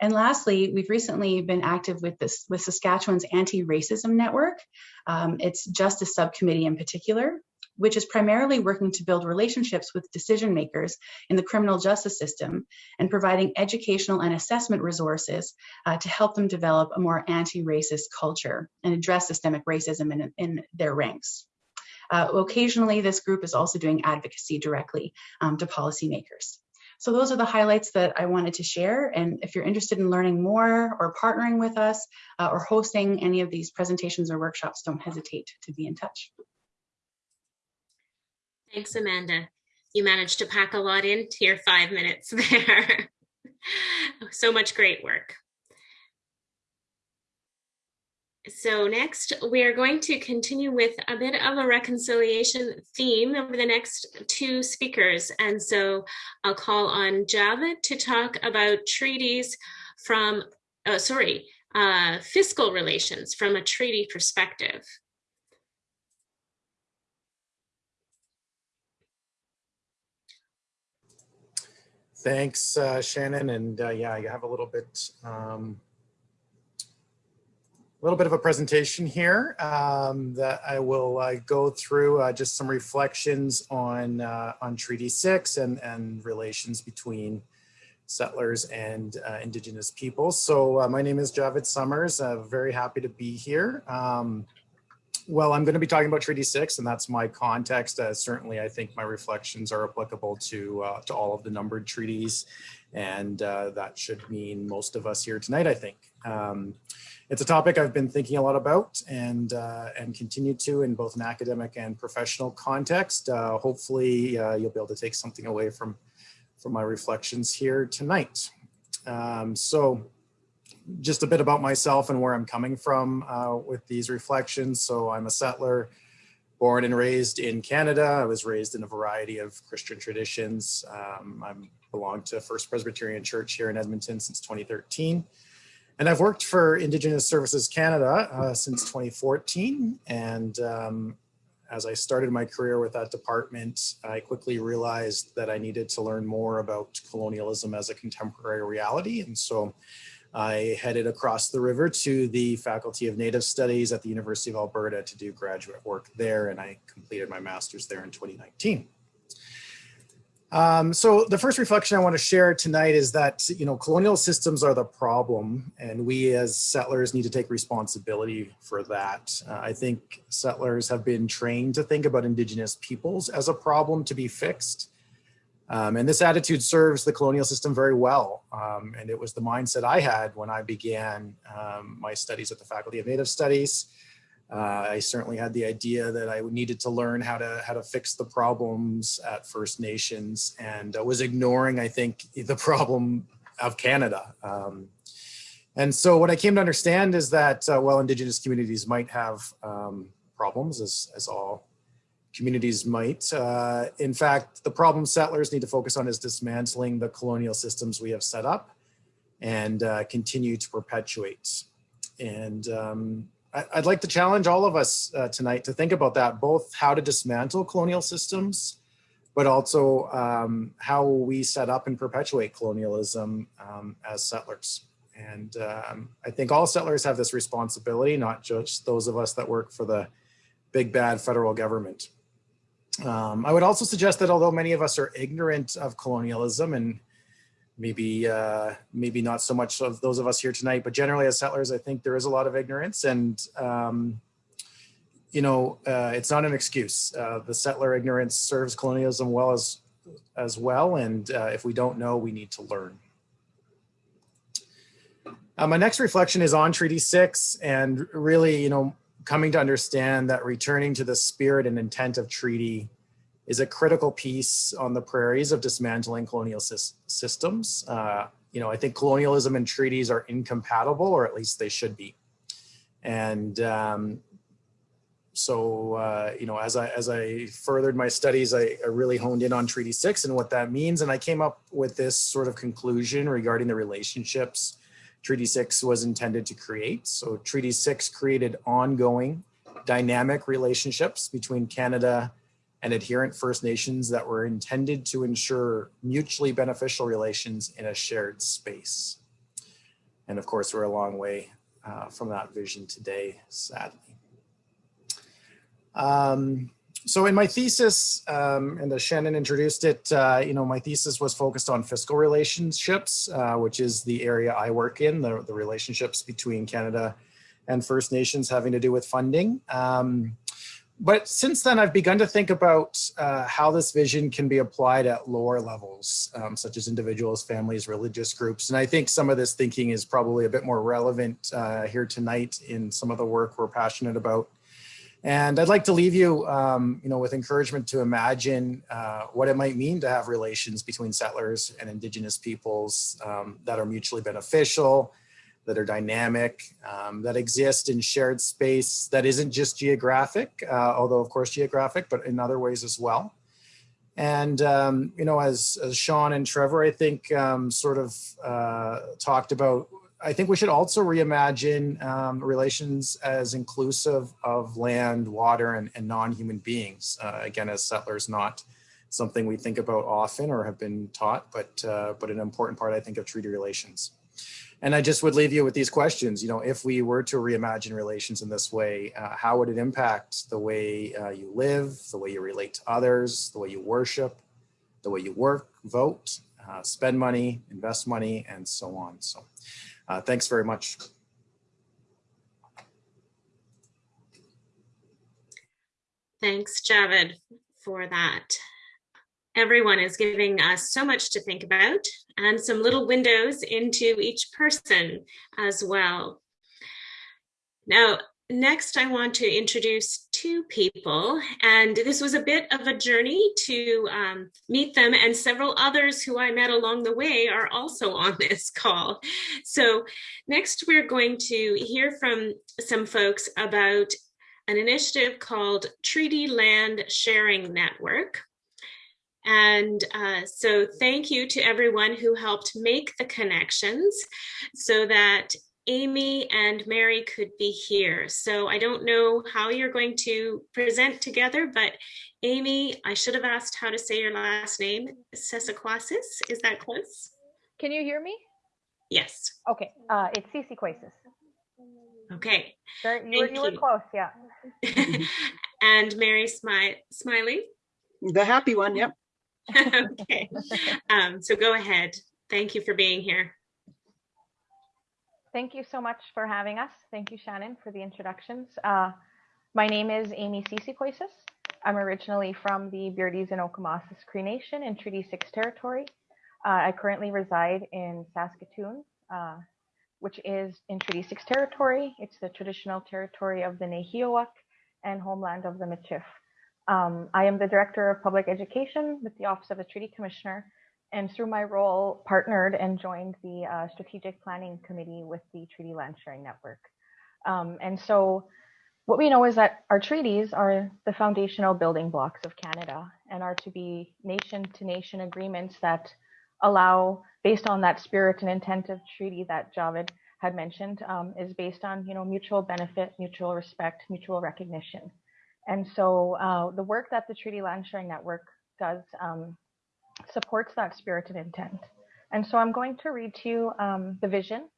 Speaker 7: And lastly, we've recently been active with this with Saskatchewan's anti-racism network. Um, it's justice subcommittee in particular, which is primarily working to build relationships with decision makers in the criminal justice system and providing educational and assessment resources uh, to help them develop a more anti-racist culture and address systemic racism in, in their ranks. Uh, occasionally, this group is also doing advocacy directly um, to policymakers. So those are the highlights that I wanted to share. And if you're interested in learning more or partnering with us uh, or hosting any of these presentations or workshops, don't hesitate to be in touch.
Speaker 1: Thanks, Amanda. You managed to pack a lot into your five minutes [LAUGHS] there. so much great work. So next, we are going to continue with a bit of a reconciliation theme over the next two speakers. And so I'll call on Javed to talk about treaties from, oh, sorry, uh, fiscal relations from a treaty perspective.
Speaker 2: Thanks, uh, Shannon. And uh, yeah, you have a little bit, um, a little bit of a presentation here um, that I will uh, go through uh, just some reflections on uh, on Treaty Six and and relations between settlers and uh, Indigenous peoples. So my name is Javed Summers. very happy to be here. Um, well, I'm going to be talking about Treaty 6, and that's my context. Uh, certainly, I think my reflections are applicable to, uh, to all of the numbered treaties, and uh, that should mean most of us here tonight, I think. Um, it's a topic I've been thinking a lot about and, uh, and continue to in both an academic and professional context. Uh, hopefully, uh, you'll be able to take something away from, from my reflections here tonight. Um, so just a bit about myself and where I'm coming from uh, with these reflections. So I'm a settler, born and raised in Canada. I was raised in a variety of Christian traditions. Um, I belong to First Presbyterian Church here in Edmonton since 2013. And I've worked for Indigenous Services Canada uh, since 2014. And um, as I started my career with that department, I quickly realized that I needed to learn more about colonialism as a contemporary reality. And so I headed across the river to the Faculty of Native Studies at the University of Alberta to do graduate work there, and I completed my master's there in 2019. Um, so the first reflection I want to share tonight is that, you know, colonial systems are the problem and we as settlers need to take responsibility for that. Uh, I think settlers have been trained to think about indigenous peoples as a problem to be fixed. Um, and this attitude serves the colonial system very well. Um, and it was the mindset I had when I began um, my studies at the Faculty of Native Studies. Uh, I certainly had the idea that I needed to learn how to how to fix the problems at First Nations and I was ignoring, I think, [LAUGHS] the problem of Canada. Um, And so what I came to understand is that uh, while Indigenous communities might have um, problems, as, as all communities might, uh, in fact, the problem settlers need to focus on is dismantling the colonial systems we have set up and uh, continue to perpetuate. And um, I, would like to challenge all of us uh, tonight to think about that, both how to dismantle colonial systems, but also um, how we set up and perpetuate colonialism um, as settlers. And um, I think all settlers have this responsibility, not just those of us that work for the big bad federal government. Um, I would also suggest that although many of us are ignorant of colonialism and maybe uh, maybe not so much of those of us here tonight, but generally as settlers, I think there is a lot of ignorance and um, you know, uh, it's not an excuse. Uh, the settler ignorance serves colonialism well as as well. And uh, if we don't know, we need to learn. Uh, my next reflection is on Treaty 6 and really, you know, coming to understand that returning to the spirit and intent of treaty is a critical piece on the prairies of dismantling colonial systems. Uh, you know, I think colonialism and treaties are incompatible, or at least they should be. And um, so, uh, you know, as I, as I furthered my studies, I, I really honed in on Treaty 6 and what that means. And I came up with this sort of conclusion regarding the relationships Treaty 6 was intended to create. So Treaty 6 created ongoing dynamic relationships between Canada and adherent First Nations that were intended to ensure mutually beneficial relations in a shared space. And of course, we're a long way uh, from that vision today, sadly. Um, so in my thesis, um, and as Shannon introduced it, uh, you know, my thesis was focused on fiscal relationships, uh, which is the area I work in, the, the, relationships between Canada and First Nations having to do with funding. Um, but since then, I've begun to think about uh, how this vision can be applied at lower levels, um, such as individuals, families, religious groups. And I think some of this thinking is probably a bit more relevant uh, here tonight in some of the work we're passionate about. And I'd like to leave you, um, you know, with encouragement to imagine uh, what it might mean to have relations between settlers and indigenous peoples um, that are mutually beneficial, that are dynamic, um, that exist in shared space that isn't just geographic, uh, although of course geographic, but in other ways as well. And, um, you know, as, as Sean and Trevor, I think um, sort of uh, talked about I think we should also reimagine um, relations as inclusive of land, water, and, and non-human beings. Uh, again, as settlers, not something we think about often or have been taught, but uh, but an important part, I think, of treaty relations. And I just would leave you with these questions. You know, if we were to reimagine relations in this way, uh, how would it impact the way uh, you live, the way you relate to others, the way you worship, the way you work, vote, uh, spend money, invest money, and so on. So. Uh, thanks very much.
Speaker 1: Thanks, Javed, for that. Everyone is giving us so much to think about and some little windows into each person as well. Now, next I want to introduce two people and this was a bit of a journey to um, meet them and several others who I met along the way are also [LAUGHS] on this call. So next we're going to hear from some folks about an initiative called Treaty Land Sharing Network. And uh, so thank you to everyone who helped make the connections so that Amy and Mary could be here. So I don't know how you're going to present together, but Amy, I should have asked how to say your last name, Sesaquasis. Is that close?
Speaker 8: Can you hear me?
Speaker 1: Yes.
Speaker 8: Okay, uh, it's Sisiquasis.
Speaker 1: Okay.
Speaker 8: Sure, you, were, you were close, yeah. [LAUGHS]
Speaker 1: and Mary Smi Smiley?
Speaker 9: The happy one, yep. [LAUGHS]
Speaker 1: okay. Um, so go ahead. Thank you for being here.
Speaker 8: Thank you so much for having us. Thank you, Shannon, for the introductions. Uh, my name is Amy Seesequasis. I'm originally from the Beardy's and Okemasis Cree Nation in Treaty 6 territory. Uh, I currently reside in Saskatoon, uh, which is in Treaty 6 territory. It's the traditional territory of the Nehiyawak and homeland of the Michif. Um, I am the Director of Public Education with the Office of the Treaty Commissioner, and through my role, partnered and joined the uh, strategic planning committee with the Treaty Land Sharing Network. Um, and so what we know is that our treaties are the foundational building blocks of Canada and are to be nation to nation agreements that allow, based on that spirit and intent of treaty that Javed had mentioned, um, is based on you know mutual benefit, mutual respect, mutual recognition. And so uh, the work that the Treaty Land Sharing Network does um, supports that spirit and intent. And so I'm going to read to you um, the vision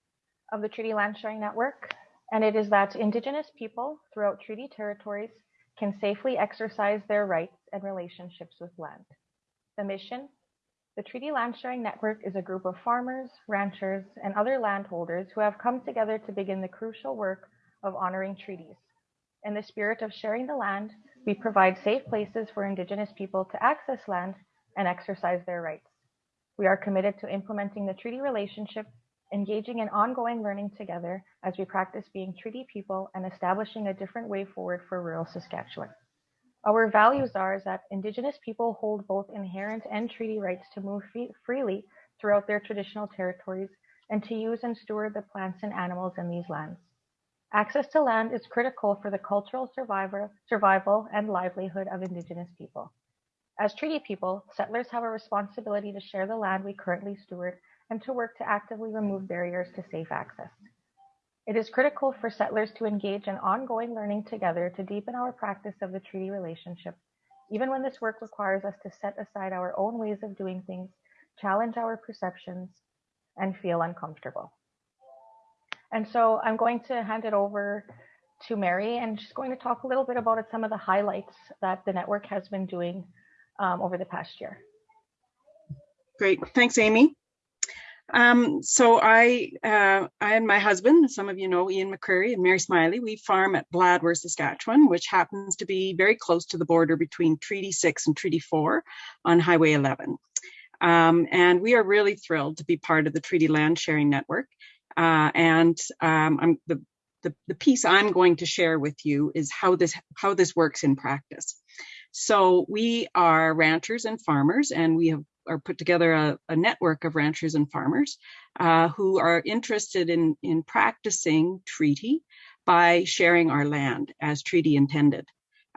Speaker 8: of the Treaty Land Sharing Network and it is that Indigenous people throughout treaty territories can safely exercise their rights and relationships with land. The mission the Treaty Land Sharing Network is a group of farmers, ranchers, and other landholders who have come together to begin the crucial work of honoring treaties. In the spirit of sharing the land, we provide safe places for Indigenous people to access land and exercise their rights. We are committed to implementing the treaty relationship engaging in ongoing learning together as we practice being treaty people and establishing a different way forward for rural Saskatchewan. Our values are that Indigenous people hold both inherent and treaty rights to move freely throughout their traditional territories and to use and steward the plants and animals in these lands. Access to land is critical for the cultural survival and livelihood of Indigenous people. As treaty people, settlers have a responsibility to share the land we currently steward and to work to actively remove barriers to safe access. It is critical for settlers to engage in ongoing learning together to deepen our practice of the treaty relationship, even when this work requires us to set aside our own ways of doing things, challenge our perceptions, and feel uncomfortable. And so I'm going to hand it over to Mary, and she's going to talk a little bit about some of the highlights that the network has been doing um, over the past year.
Speaker 9: Great. Thanks, Amy. Um, so I, uh, I and my husband, some of you know Ian McCreary and Mary Smiley, we farm at Bladworth, Saskatchewan, which happens to be very close to the border between Treaty 6 and Treaty 4 on Highway 11. Um, and we are really thrilled to be part of the Treaty Land Sharing Network. Uh, and um, the, the, the piece I'm going to share with you is how this how this works in practice. So we are ranchers and farmers, and we have are put together a, a network of ranchers and farmers uh, who are interested in, in practicing treaty by sharing our land as treaty intended.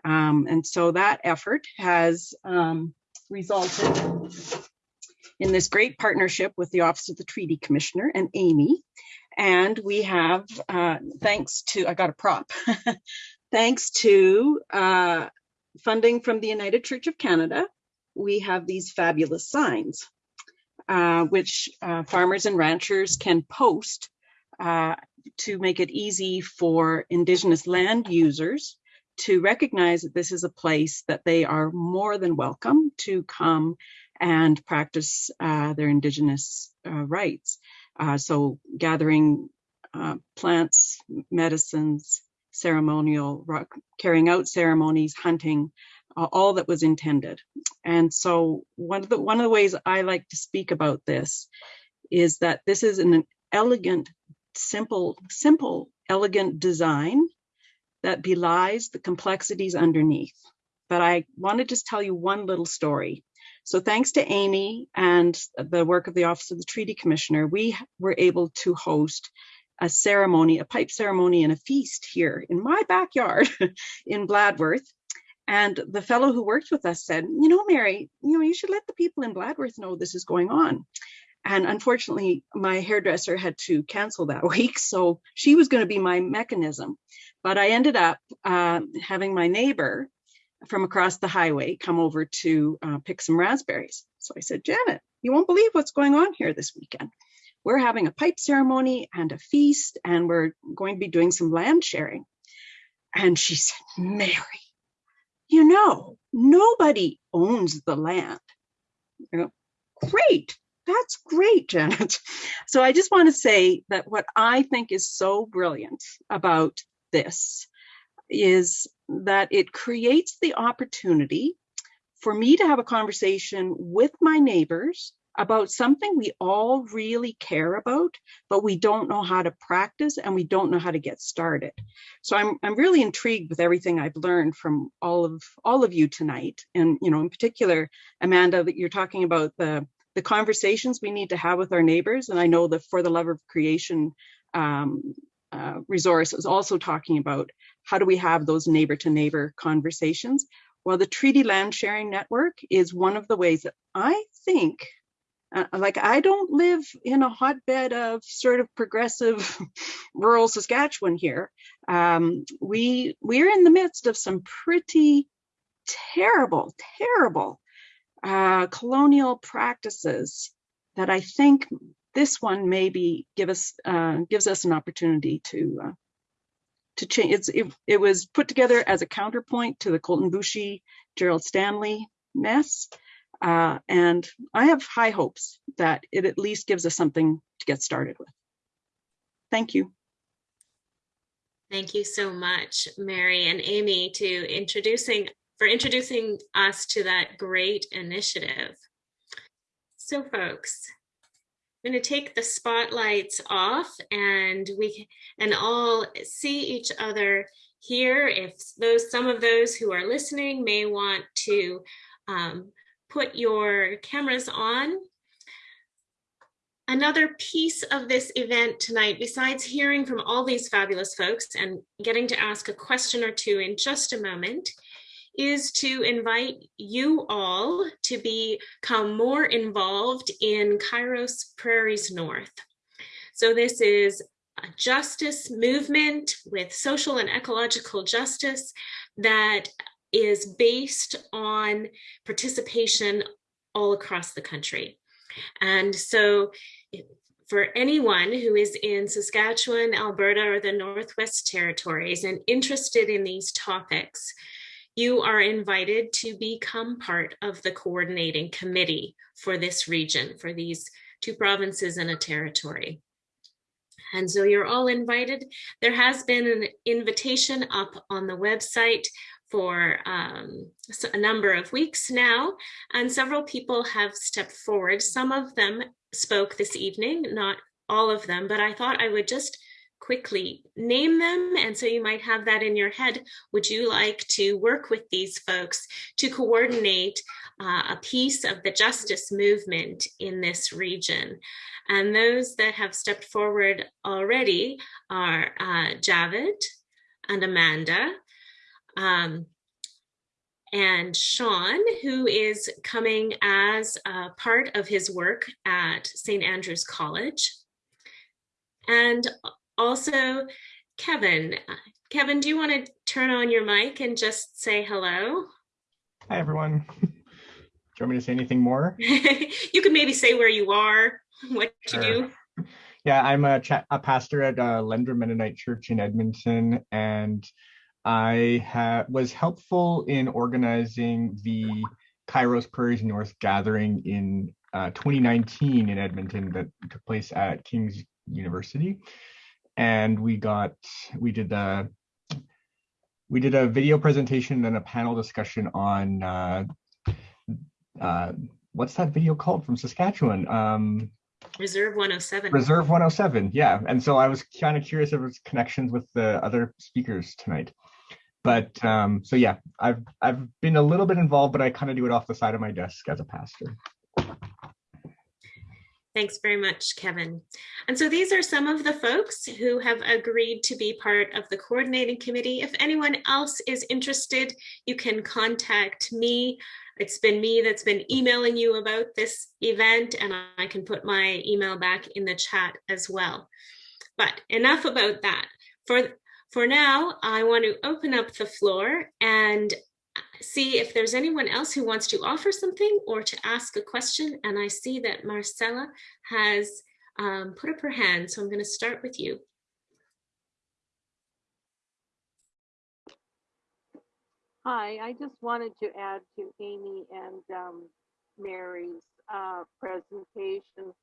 Speaker 9: Um, and so that effort has um, resulted in this great partnership with the Office of the Treaty Commissioner and Amy. And we have, uh, thanks to, I got a prop, [LAUGHS] thanks to uh, funding from the United Church of Canada, we have these fabulous signs, uh, which uh, farmers and ranchers can post uh, to make it easy for Indigenous land users to recognize that this is a place that they are more than welcome to come and practice uh, their Indigenous uh, rights. Uh, so gathering plants, medicines, ceremonial, rock, carrying out ceremonies, hunting, uh, all that was intended. And so one of the one of the ways I like to speak about this is that this is an elegant, simple, simple, elegant design that belies the complexities underneath. But I want to just tell you one little story. So thanks to Amy and the work of the Office of the Treaty Commissioner, we were able to host a ceremony, a pipe ceremony and a feast here in my backyard [LAUGHS] in Bladworth and the fellow who worked with us said, you know, Mary, you know, you should let the people in Bladworth know this is going on. And unfortunately, my hairdresser had to cancel that [LAUGHS] week. So she was going to be my mechanism. But I ended up uh, having my neighbor from across the highway come over to uh, pick some raspberries. So I said, Janet, you won't believe what's going on here this weekend. We're having a pipe ceremony and a feast, and we're going to be doing some land sharing. And she said, Mary, you know, nobody owns the land. You know, great. That's great, Janet. [LAUGHS] So I just want to say that what I think is so brilliant about this is that it creates the opportunity for me to have a conversation with my neighbors about something we all really care about, but we don't know how to practice and we don't know how to get started. So I'm, I'm really intrigued with everything I've learned from all of all of you tonight. And, you know, in particular, Amanda, that you're talking about the, the conversations we need to have with our neighbors. And I know the For the Love of Creation um, uh, resource is also talking about how do we have those neighbor to neighbor conversations. Well, the Treaty Land Sharing Network is one of the ways that I think, uh, like I don't live in a hotbed of sort of progressive [LAUGHS] rural Saskatchewan here. Um, we we're in the midst of some pretty terrible, terrible uh, colonial practices that I think this one maybe give us uh, gives us an opportunity to uh, to change. It's, it, it was put together as a counterpoint to the Colten Boushie, Gerald Stanley mess. Uh, and I have high hopes that it at least gives us something to get started with. Thank you.
Speaker 1: Thank you so much, Mary and Amy, to introducing for introducing us to that great initiative. So folks, I'm going to take the spotlights off and we and all see each other here. If those some of those who are listening may want to um, put your cameras on. Another piece of this event tonight, besides hearing from all these fabulous folks and getting to ask a question or two in just a moment, is to invite you all to become more involved in Kairos Prairies North. So this is a justice movement with social and ecological justice that is based on participation all across the country. And so for anyone who is in Saskatchewan, Alberta, or the Northwest Territories and interested in these topics, you are invited to become part of the coordinating committee for this region, for these two provinces and a territory. And so you're all invited. There has been an invitation up on the website for um, a number of weeks now, and several people have stepped forward. Some of them spoke this evening, not all of them, but I thought I would just quickly name them. And so you might have that in your head. Would you like to work with these folks to coordinate uh, a piece of the justice movement in this region? And those that have stepped forward already are uh, Javed and Amanda. Um, and Sean, who is coming as part of his work at St. Andrew's College. And also, Kevin. Kevin, do you want to turn on your mic and just say hello?
Speaker 10: Hi, everyone. [LAUGHS] Do you want me to say anything more? [LAUGHS]
Speaker 1: you could maybe say where you are, what sure. you
Speaker 10: do. Yeah, I'm a, a pastor at uh, Lendrum Mennonite Church in Edmonton, and I was helpful in organizing the Kairos Prairies North gathering in uh, 2019 in Edmonton that took place at King's University and we got we did the we did a video presentation and a panel discussion on uh, uh, what's that video called from Saskatchewan? Um,
Speaker 1: Reserve 107.
Speaker 10: Reserve 107, yeah. And so I was kind of curious if there's connections with the other speakers tonight. But um, so yeah, I've I've been a little bit involved, but I kind of do it off the side of my desk as a pastor.
Speaker 1: Thanks very much, Kevin. And so these are some of the folks who have agreed to be part of the coordinating committee. If anyone else is interested, you can contact me. It's been me that's been emailing you about this event and I can put my email back in the chat as well. But enough about that. For, for now, I want to open up the floor and see if there's anyone else who wants to offer something or to ask a question. And I see that Marcella has um, put up her hand, so I'm going to start with you.
Speaker 11: Hi, I just wanted to add to Amy and um, Mary's uh, presentation.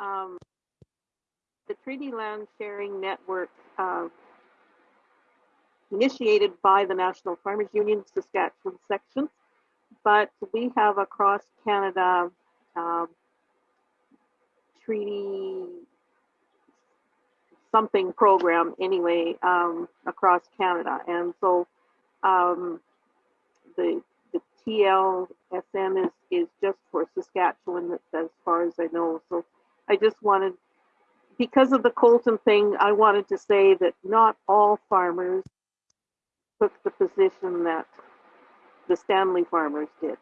Speaker 11: Um, the Treaty Land Sharing Network uh, initiated by the National Farmers Union Saskatchewan section, but we have across Canada um, treaty something program anyway um, across Canada, and so um, the the TLSN is is just for Saskatchewan. As far as I know. So I just wanted, because of the Colten thing, I wanted to say that not all farmers took the position that the Stanley farmers did.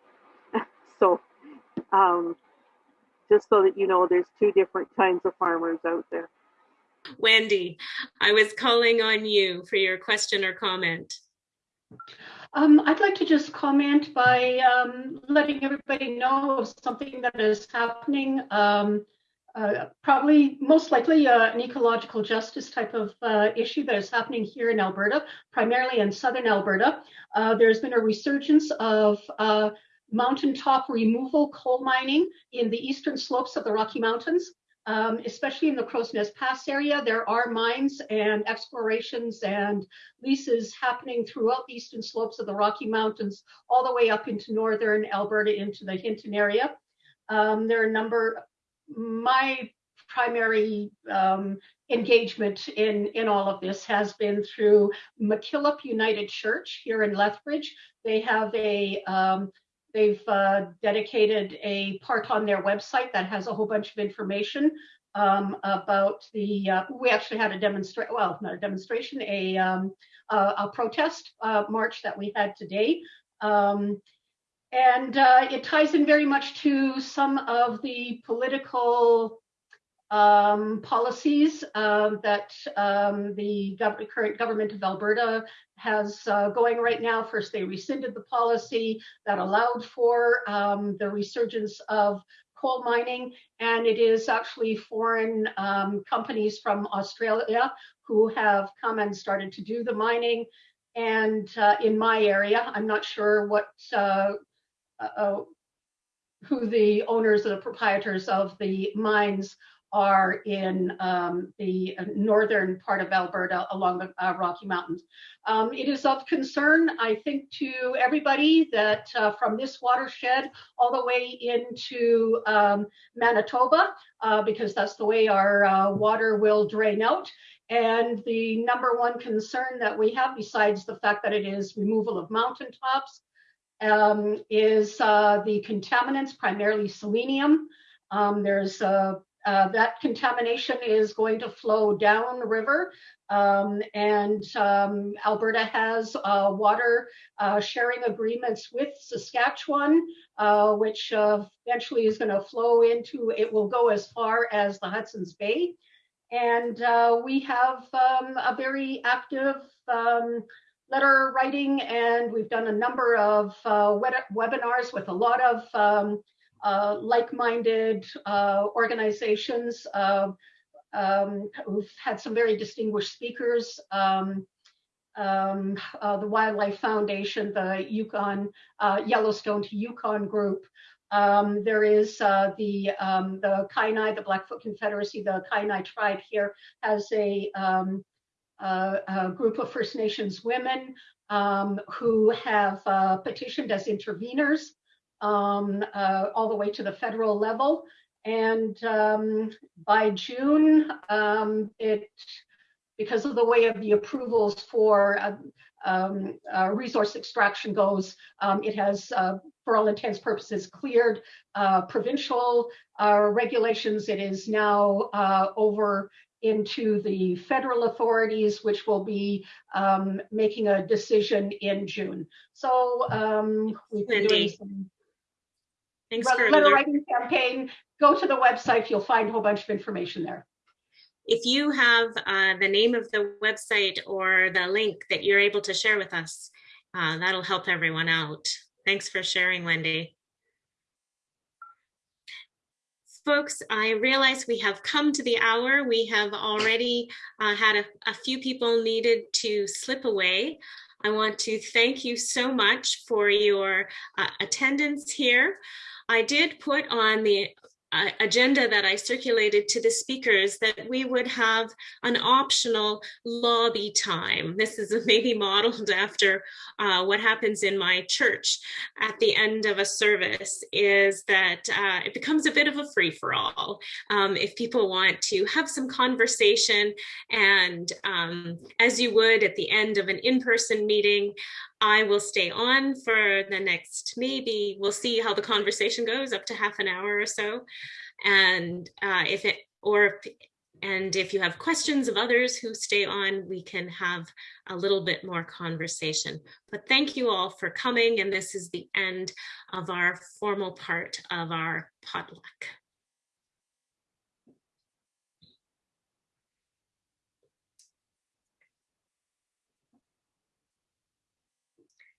Speaker 11: [LAUGHS] so um, just so that you know, there's two different kinds of farmers out there.
Speaker 1: Wendy, I was calling on you for your question or comment.
Speaker 12: Um, I'd like to just comment by um, letting everybody know of something that is happening. Um, uh, probably most likely uh, an ecological justice type of uh, issue that is happening here in Alberta, primarily in southern Alberta. Uh, there's been a resurgence of uh, mountaintop removal coal mining in the eastern slopes of the Rocky Mountains um, especially in the Crowsnest Pass area, there are mines and explorations and leases happening throughout the eastern slopes of the Rocky Mountains, all the way up into northern Alberta into the Hinton area. Um, there are a number, my primary um, engagement in, in all of this has been through McKillop United Church here in Lethbridge. They have a um, They've uh, dedicated a part on their website that has a whole bunch of information um, about the, uh, we actually had a demonstration, well, not a demonstration, a, um, a, a, protest uh, march that we had today. And uh, it ties in very much to some of the political um, policies uh, that um, the gov current government of Alberta has uh, going right now. First, they rescinded the policy that allowed for um, the resurgence of coal mining, and it is actually foreign um, companies from Australia who have come and started to do the mining. And uh, in my area, I'm not sure what uh, who the owners or the proprietors of the mines are in um, the northern part of Alberta along the uh, Rocky Mountains. Um, it is of concern, I think, to everybody that uh, from this watershed all the way into um, Manitoba, uh, because that's the way our uh, water will drain out. And the number one concern that we have, besides the fact that it is removal of mountaintops, um, is uh, the contaminants, primarily selenium. Um, there's a uh, that contamination is going to flow down the river. Um, and um, Alberta has uh, water uh, sharing agreements with Saskatchewan, uh, which uh, eventually is going to flow into, it will go as far as the Hudson's Bay. And uh, we have um, a very active um, letter writing, and we've done a number of webinars with a lot of um, uh, like-minded uh, organizations uh, um, who've had some very distinguished speakers. Um, um, uh, the Wildlife Foundation, the Yukon uh, Yellowstone to Yukon group. Um, there is uh, the um, the Kainai, the Blackfoot Confederacy, the Kainai tribe here has a, um, a group of First Nations women who have petitioned as interveners um, uh, all the way to the federal level. And um, by June, um, it because of the way of the approvals for uh, um, uh, resource extraction goes, um, it has, uh, for all intents purposes, cleared uh, provincial uh, regulations. It is now over into the federal authorities, which will be um, making a decision in June. So um, we've been doing some
Speaker 1: Thanks
Speaker 12: for letter writing campaign. Go to the website. You'll find a whole bunch of information there.
Speaker 1: If you have uh, the name of the website or the link that you're able to share with us, uh, that'll help everyone out. Thanks for sharing, Wendy. Folks, I realize we have come to the hour. We have already uh, had a, a few people needed to slip away. I want to thank you so much for your uh, attendance here. I did put on the agenda that I circulated to the speakers that we would have an optional lobby time. This is [LAUGHS] maybe modeled after uh, what happens in my church at the end of a service is that uh, it becomes a bit of a free for all. Um, if people want to have some conversation and um, as you would at the end of an in-person meeting, I will stay on for the next, maybe we'll see how the conversation goes up to half an hour or so. And uh, if it, or and if you have questions of others who stay on, we can have a little bit more conversation. But thank you all for coming. And this is the end of our formal part of our potluck.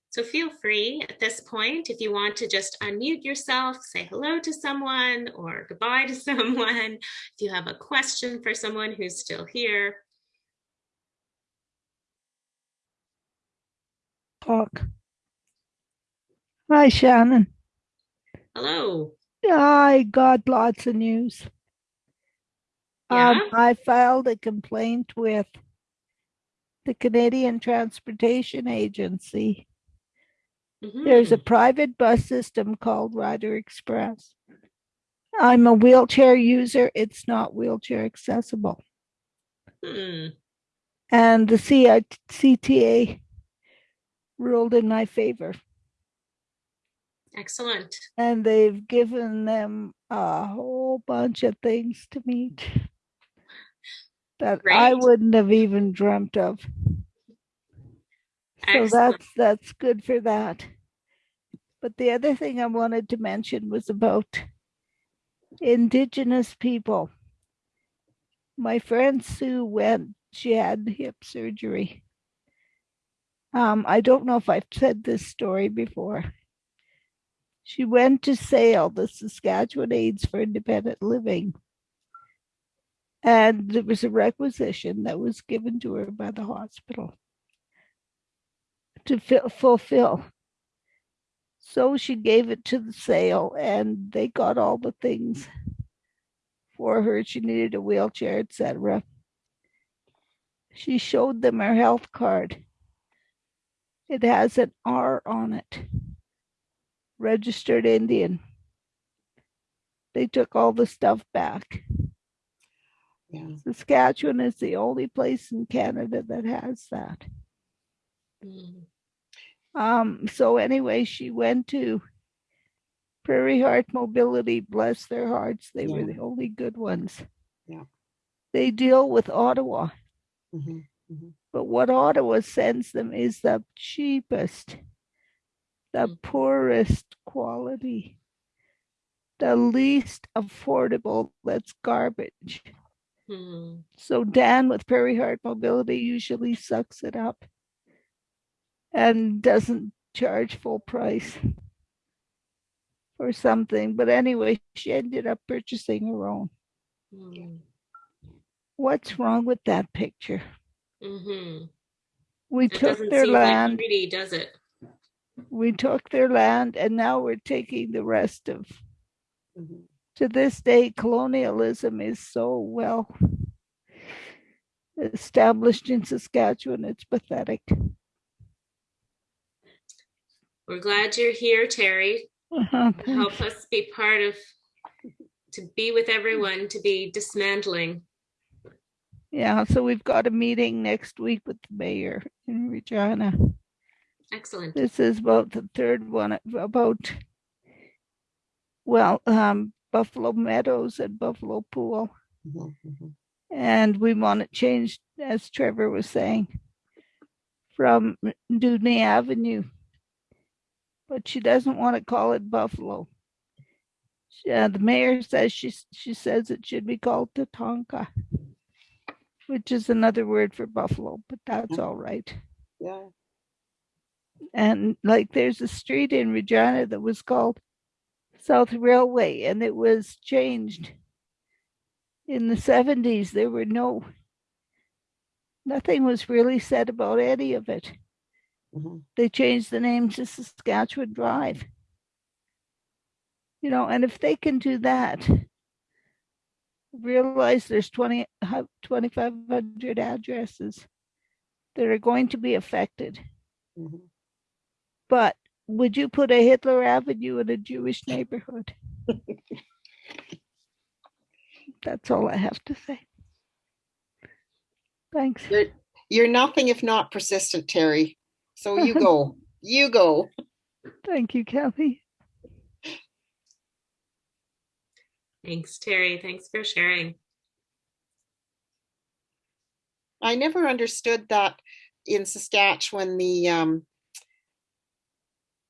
Speaker 1: So feel free at this point, if you want to just unmute yourself, say hello to someone or goodbye to [LAUGHS] someone. If you have a question for someone who's still here.
Speaker 13: Talk. Hi, Shannon.
Speaker 1: Hello.
Speaker 13: I got lots of news.
Speaker 1: Yeah?
Speaker 13: Um, I filed a complaint with the Canadian Transportation Agency there's a
Speaker 1: Mhm.
Speaker 13: private bus system called Rider Express. I'm a wheelchair user. It's not wheelchair accessible.
Speaker 1: Hmm.
Speaker 13: And the CI CTA ruled in my favor.
Speaker 1: Excellent.
Speaker 13: And they've given them a whole bunch of things to meet [LAUGHS] that I wouldn't have even dreamt of. So that's that's good for that. But the other thing I wanted to mention was about indigenous people. My friend Sue went, she had hip surgery. Um, I don't know if I've said this story before. She went to SAIL, the Saskatchewan Aids for Independent Living. And there was a requisition that was given to her by the hospital to fi- fulfill. So she gave it to the SAIL and they got all the things for her. She needed a wheelchair, etc. She showed them her health card. It has an R on it. Registered Indian. They took all the stuff back.
Speaker 6: Yeah.
Speaker 13: Saskatchewan is the only place in Canada that has that.
Speaker 1: Hmm.
Speaker 13: Um, so anyway, she went to Prairie Heart Mobility, bless their hearts. They were the only good ones.
Speaker 6: Yeah.
Speaker 13: They deal with Ottawa,
Speaker 6: Mhm, mhm.
Speaker 13: but what Ottawa sends them is the cheapest, the
Speaker 1: Mm.
Speaker 13: poorest quality, the least affordable. That's garbage.
Speaker 1: Hmm.
Speaker 13: So Dan with Prairie Heart Mobility usually sucks it up and doesn't charge full price for something. But anyway, she ended up purchasing her own.
Speaker 1: Hmm.
Speaker 13: What's wrong with that picture?
Speaker 1: Mhm.
Speaker 13: We
Speaker 1: It
Speaker 13: took their land,
Speaker 1: pretty, does it?
Speaker 13: we took their land, and now we're taking the rest of.
Speaker 6: Mhm.
Speaker 13: To this day, colonialism is so well established in Saskatchewan. It's pathetic.
Speaker 1: We're glad you're here, Terry. [LAUGHS] Help us be part of, to be with everyone, to be dismantling.
Speaker 13: Yeah, so we've got a meeting next week with the mayor in Regina.
Speaker 1: Excellent.
Speaker 13: This is about the third one about, well, um, Buffalo Meadows and Buffalo Pool.
Speaker 6: Mhm, mhm.
Speaker 13: And we want it changed, as Trevor was saying, from Dewdney Avenue. But she doesn't want to call it Buffalo. She- uh, the mayor says she, she says it should be called Tatonka, which is another word for buffalo, but that's all right.
Speaker 6: Yeah.
Speaker 13: And like there's a street in Regina that was called South Railway and it was changed in the 70s. There were no, nothing was really said about any of it.
Speaker 6: Mhm.
Speaker 13: They changed the name to Saskatchewan Drive. You know, and if they can do that, realize there's 20, 2,500 addresses that are going to be affected.
Speaker 6: Mhm.
Speaker 13: But would you put a Hitler Avenue in a Jewish neighborhood? [LAUGHS] That's all I have to say. Thanks.
Speaker 6: You're, you're nothing if not persistent, Terry. So you go. You go. [LAUGHS]
Speaker 13: Thank you, Kathy.
Speaker 1: Thanks, Terry. Thanks for sharing.
Speaker 6: I never understood that in Saskatchewan, the um,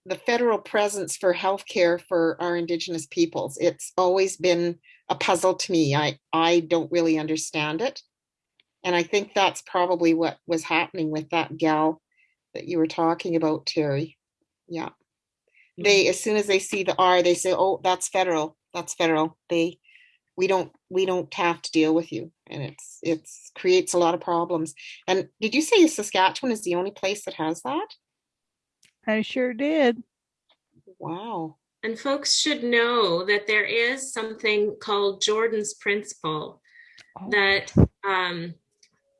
Speaker 6: the federal presence for healthcare for our Indigenous peoples. It's always been a puzzle to me. I I don't really understand it, and I think that's probably what was happening with that gal that you were talking about, Terry. Yeah, they as soon as they see the R, they say, "Oh, that's federal. That's federal." They we don't we don't have to deal with you and it's it's creates a lot of problems and did you say saskatchewan is the only place that has that
Speaker 13: I sure did.
Speaker 6: wow
Speaker 1: And folks should know that there is something called Jordan's principle
Speaker 13: Oh.
Speaker 1: that um,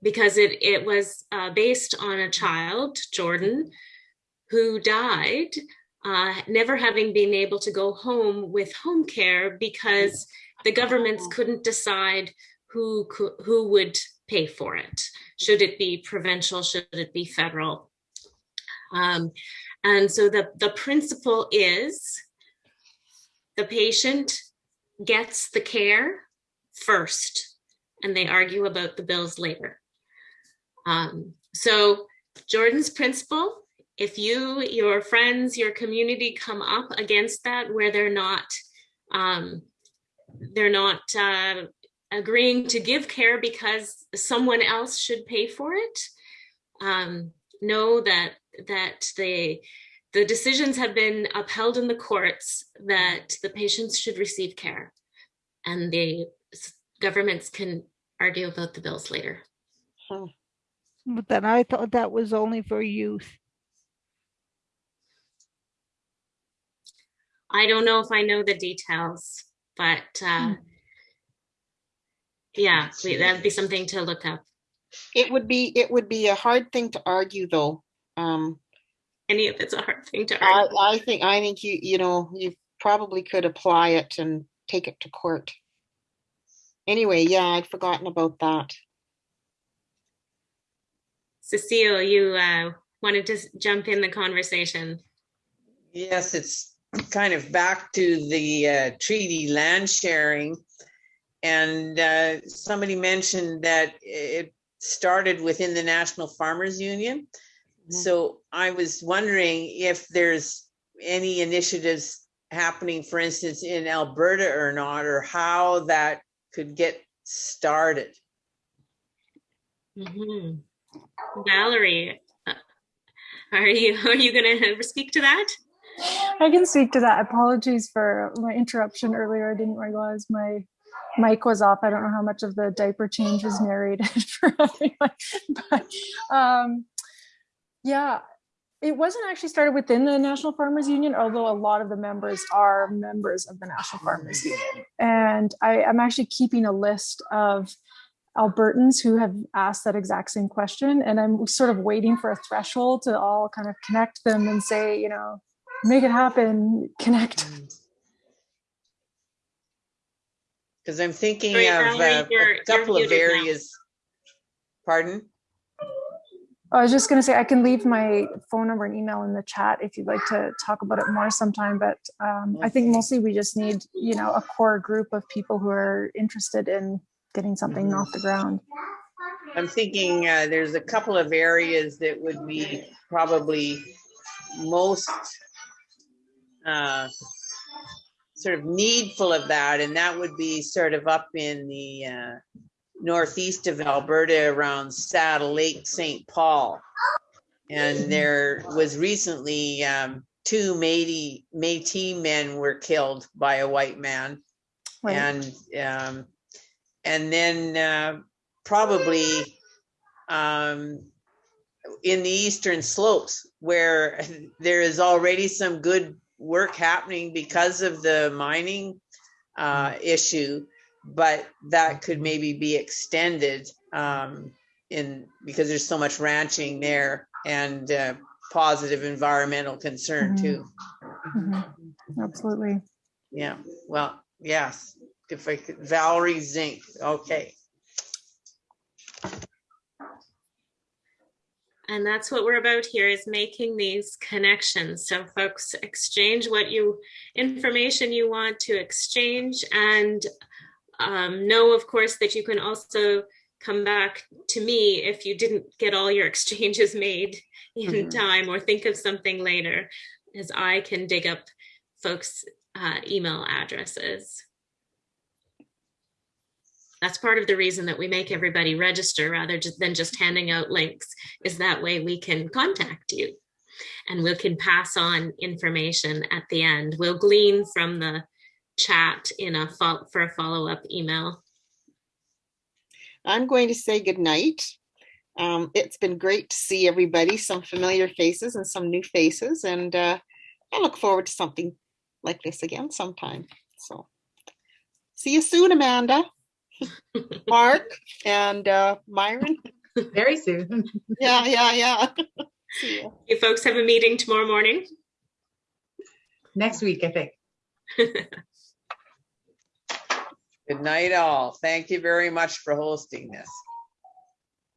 Speaker 1: because it it was uh, based on a child, Jordan, who died, uh, never having been able to go home with home care because the governments couldn't decide who who would pay for it. Should it be provincial? Should it be federal? Um, and so the the principle is the patient gets the care first and they argue about the bills later. Um, so Jordan's principle, if you, your friends, your community come up against that where they're not, um, they're not uh, agreeing to give care because someone else should pay for it, um, know that that the the decisions have been upheld in the courts that the patients should receive care and the governments can argue about the bills later.
Speaker 13: But then I thought that was only for youth.
Speaker 1: I don't know if I know the details, but uh, yeah, we- that'd be something to look up.
Speaker 6: it would be it would be a hard thing to argue though um
Speaker 1: Any of it's a hard thing to
Speaker 6: I,
Speaker 1: argue.
Speaker 6: I think i think you you know you probably could apply it and take it to court anyway yeah i'd forgotten about that
Speaker 1: Cecile, you uh, wanted to jump in the conversation.
Speaker 14: Yes, it's kind of back to the uh, treaty land sharing. And uh, somebody mentioned that it started within the National Farmers Union. So I was wondering if there's any initiatives happening, for instance, in Alberta or not, or how that could get started.
Speaker 1: Mhm. Valerie, uh, are you [LAUGHS] are you going to speak to that?
Speaker 15: I can speak to that. Apologies for my interruption earlier. I didn't realize my mic was off. I don't know how much of the diaper change was narrated [LAUGHS] for everyone. But um, yeah, it wasn't actually started within the National Farmers Union, although a lot of the members are members of the National Farmers Union. And I, I'm actually keeping a list of Albertans who have asked that exact same question. And I'm sort of waiting for a threshold to all kind of connect them and say, you know, make it happen, connect.
Speaker 14: Because I'm thinking
Speaker 1: Sorry,
Speaker 14: of
Speaker 1: Valerie,
Speaker 14: uh, a couple of
Speaker 1: muted now.
Speaker 14: Pardon?
Speaker 15: I was just going to say I can leave my phone number and email in the chat if you'd like to talk about it more sometime. But um, I think mostly we just need, you know, a core group of people who are interested in getting something off the ground.
Speaker 14: I'm thinking uh, there's a couple of areas that would be probably most uh, sort of needful of that, and that would be sort of up in the uh, northeast of Alberta around Saddle Lake, St. Paul. And there was recently um, two Métis, Métis men were killed by a white man.
Speaker 15: Right.
Speaker 14: And um, and then uh, probably um, in the eastern slopes where [LAUGHS] there is already some good work happening because of the mining uh, issue, but that could maybe be extended um, in because there's so much ranching there and uh, positive environmental concern
Speaker 15: Mhm.
Speaker 14: too.
Speaker 15: Mhm. Absolutely.
Speaker 14: Yeah. Well, yes. If I could, Valerie Zink. Okay.
Speaker 1: And that's what we're about here is making these connections. So folks exchange what you information you want to exchange and um, know, of course, that you can also come back to me if you didn't get all your exchanges made in mm -hmm. time or think of something later as I can dig up folks' uh, email addresses. That's part of the reason that we make everybody register rather than just handing out links is that way we can contact you and we can pass on information at the end. We'll glean from the chat in a for a follow-up email.
Speaker 6: I'm going to say good night. Um, it's been great to see everybody, some familiar faces and some new faces, and uh, I look forward to something like this again sometime. So see you soon, Amanda. [LAUGHS] Mark and uh, Myron.
Speaker 7: Very soon.
Speaker 6: yeah, yeah, yeah. [LAUGHS]
Speaker 1: you. you folks have a meeting tomorrow morning?
Speaker 7: Next week, I think. [LAUGHS]
Speaker 14: Good night, all. Thank you very much for hosting this.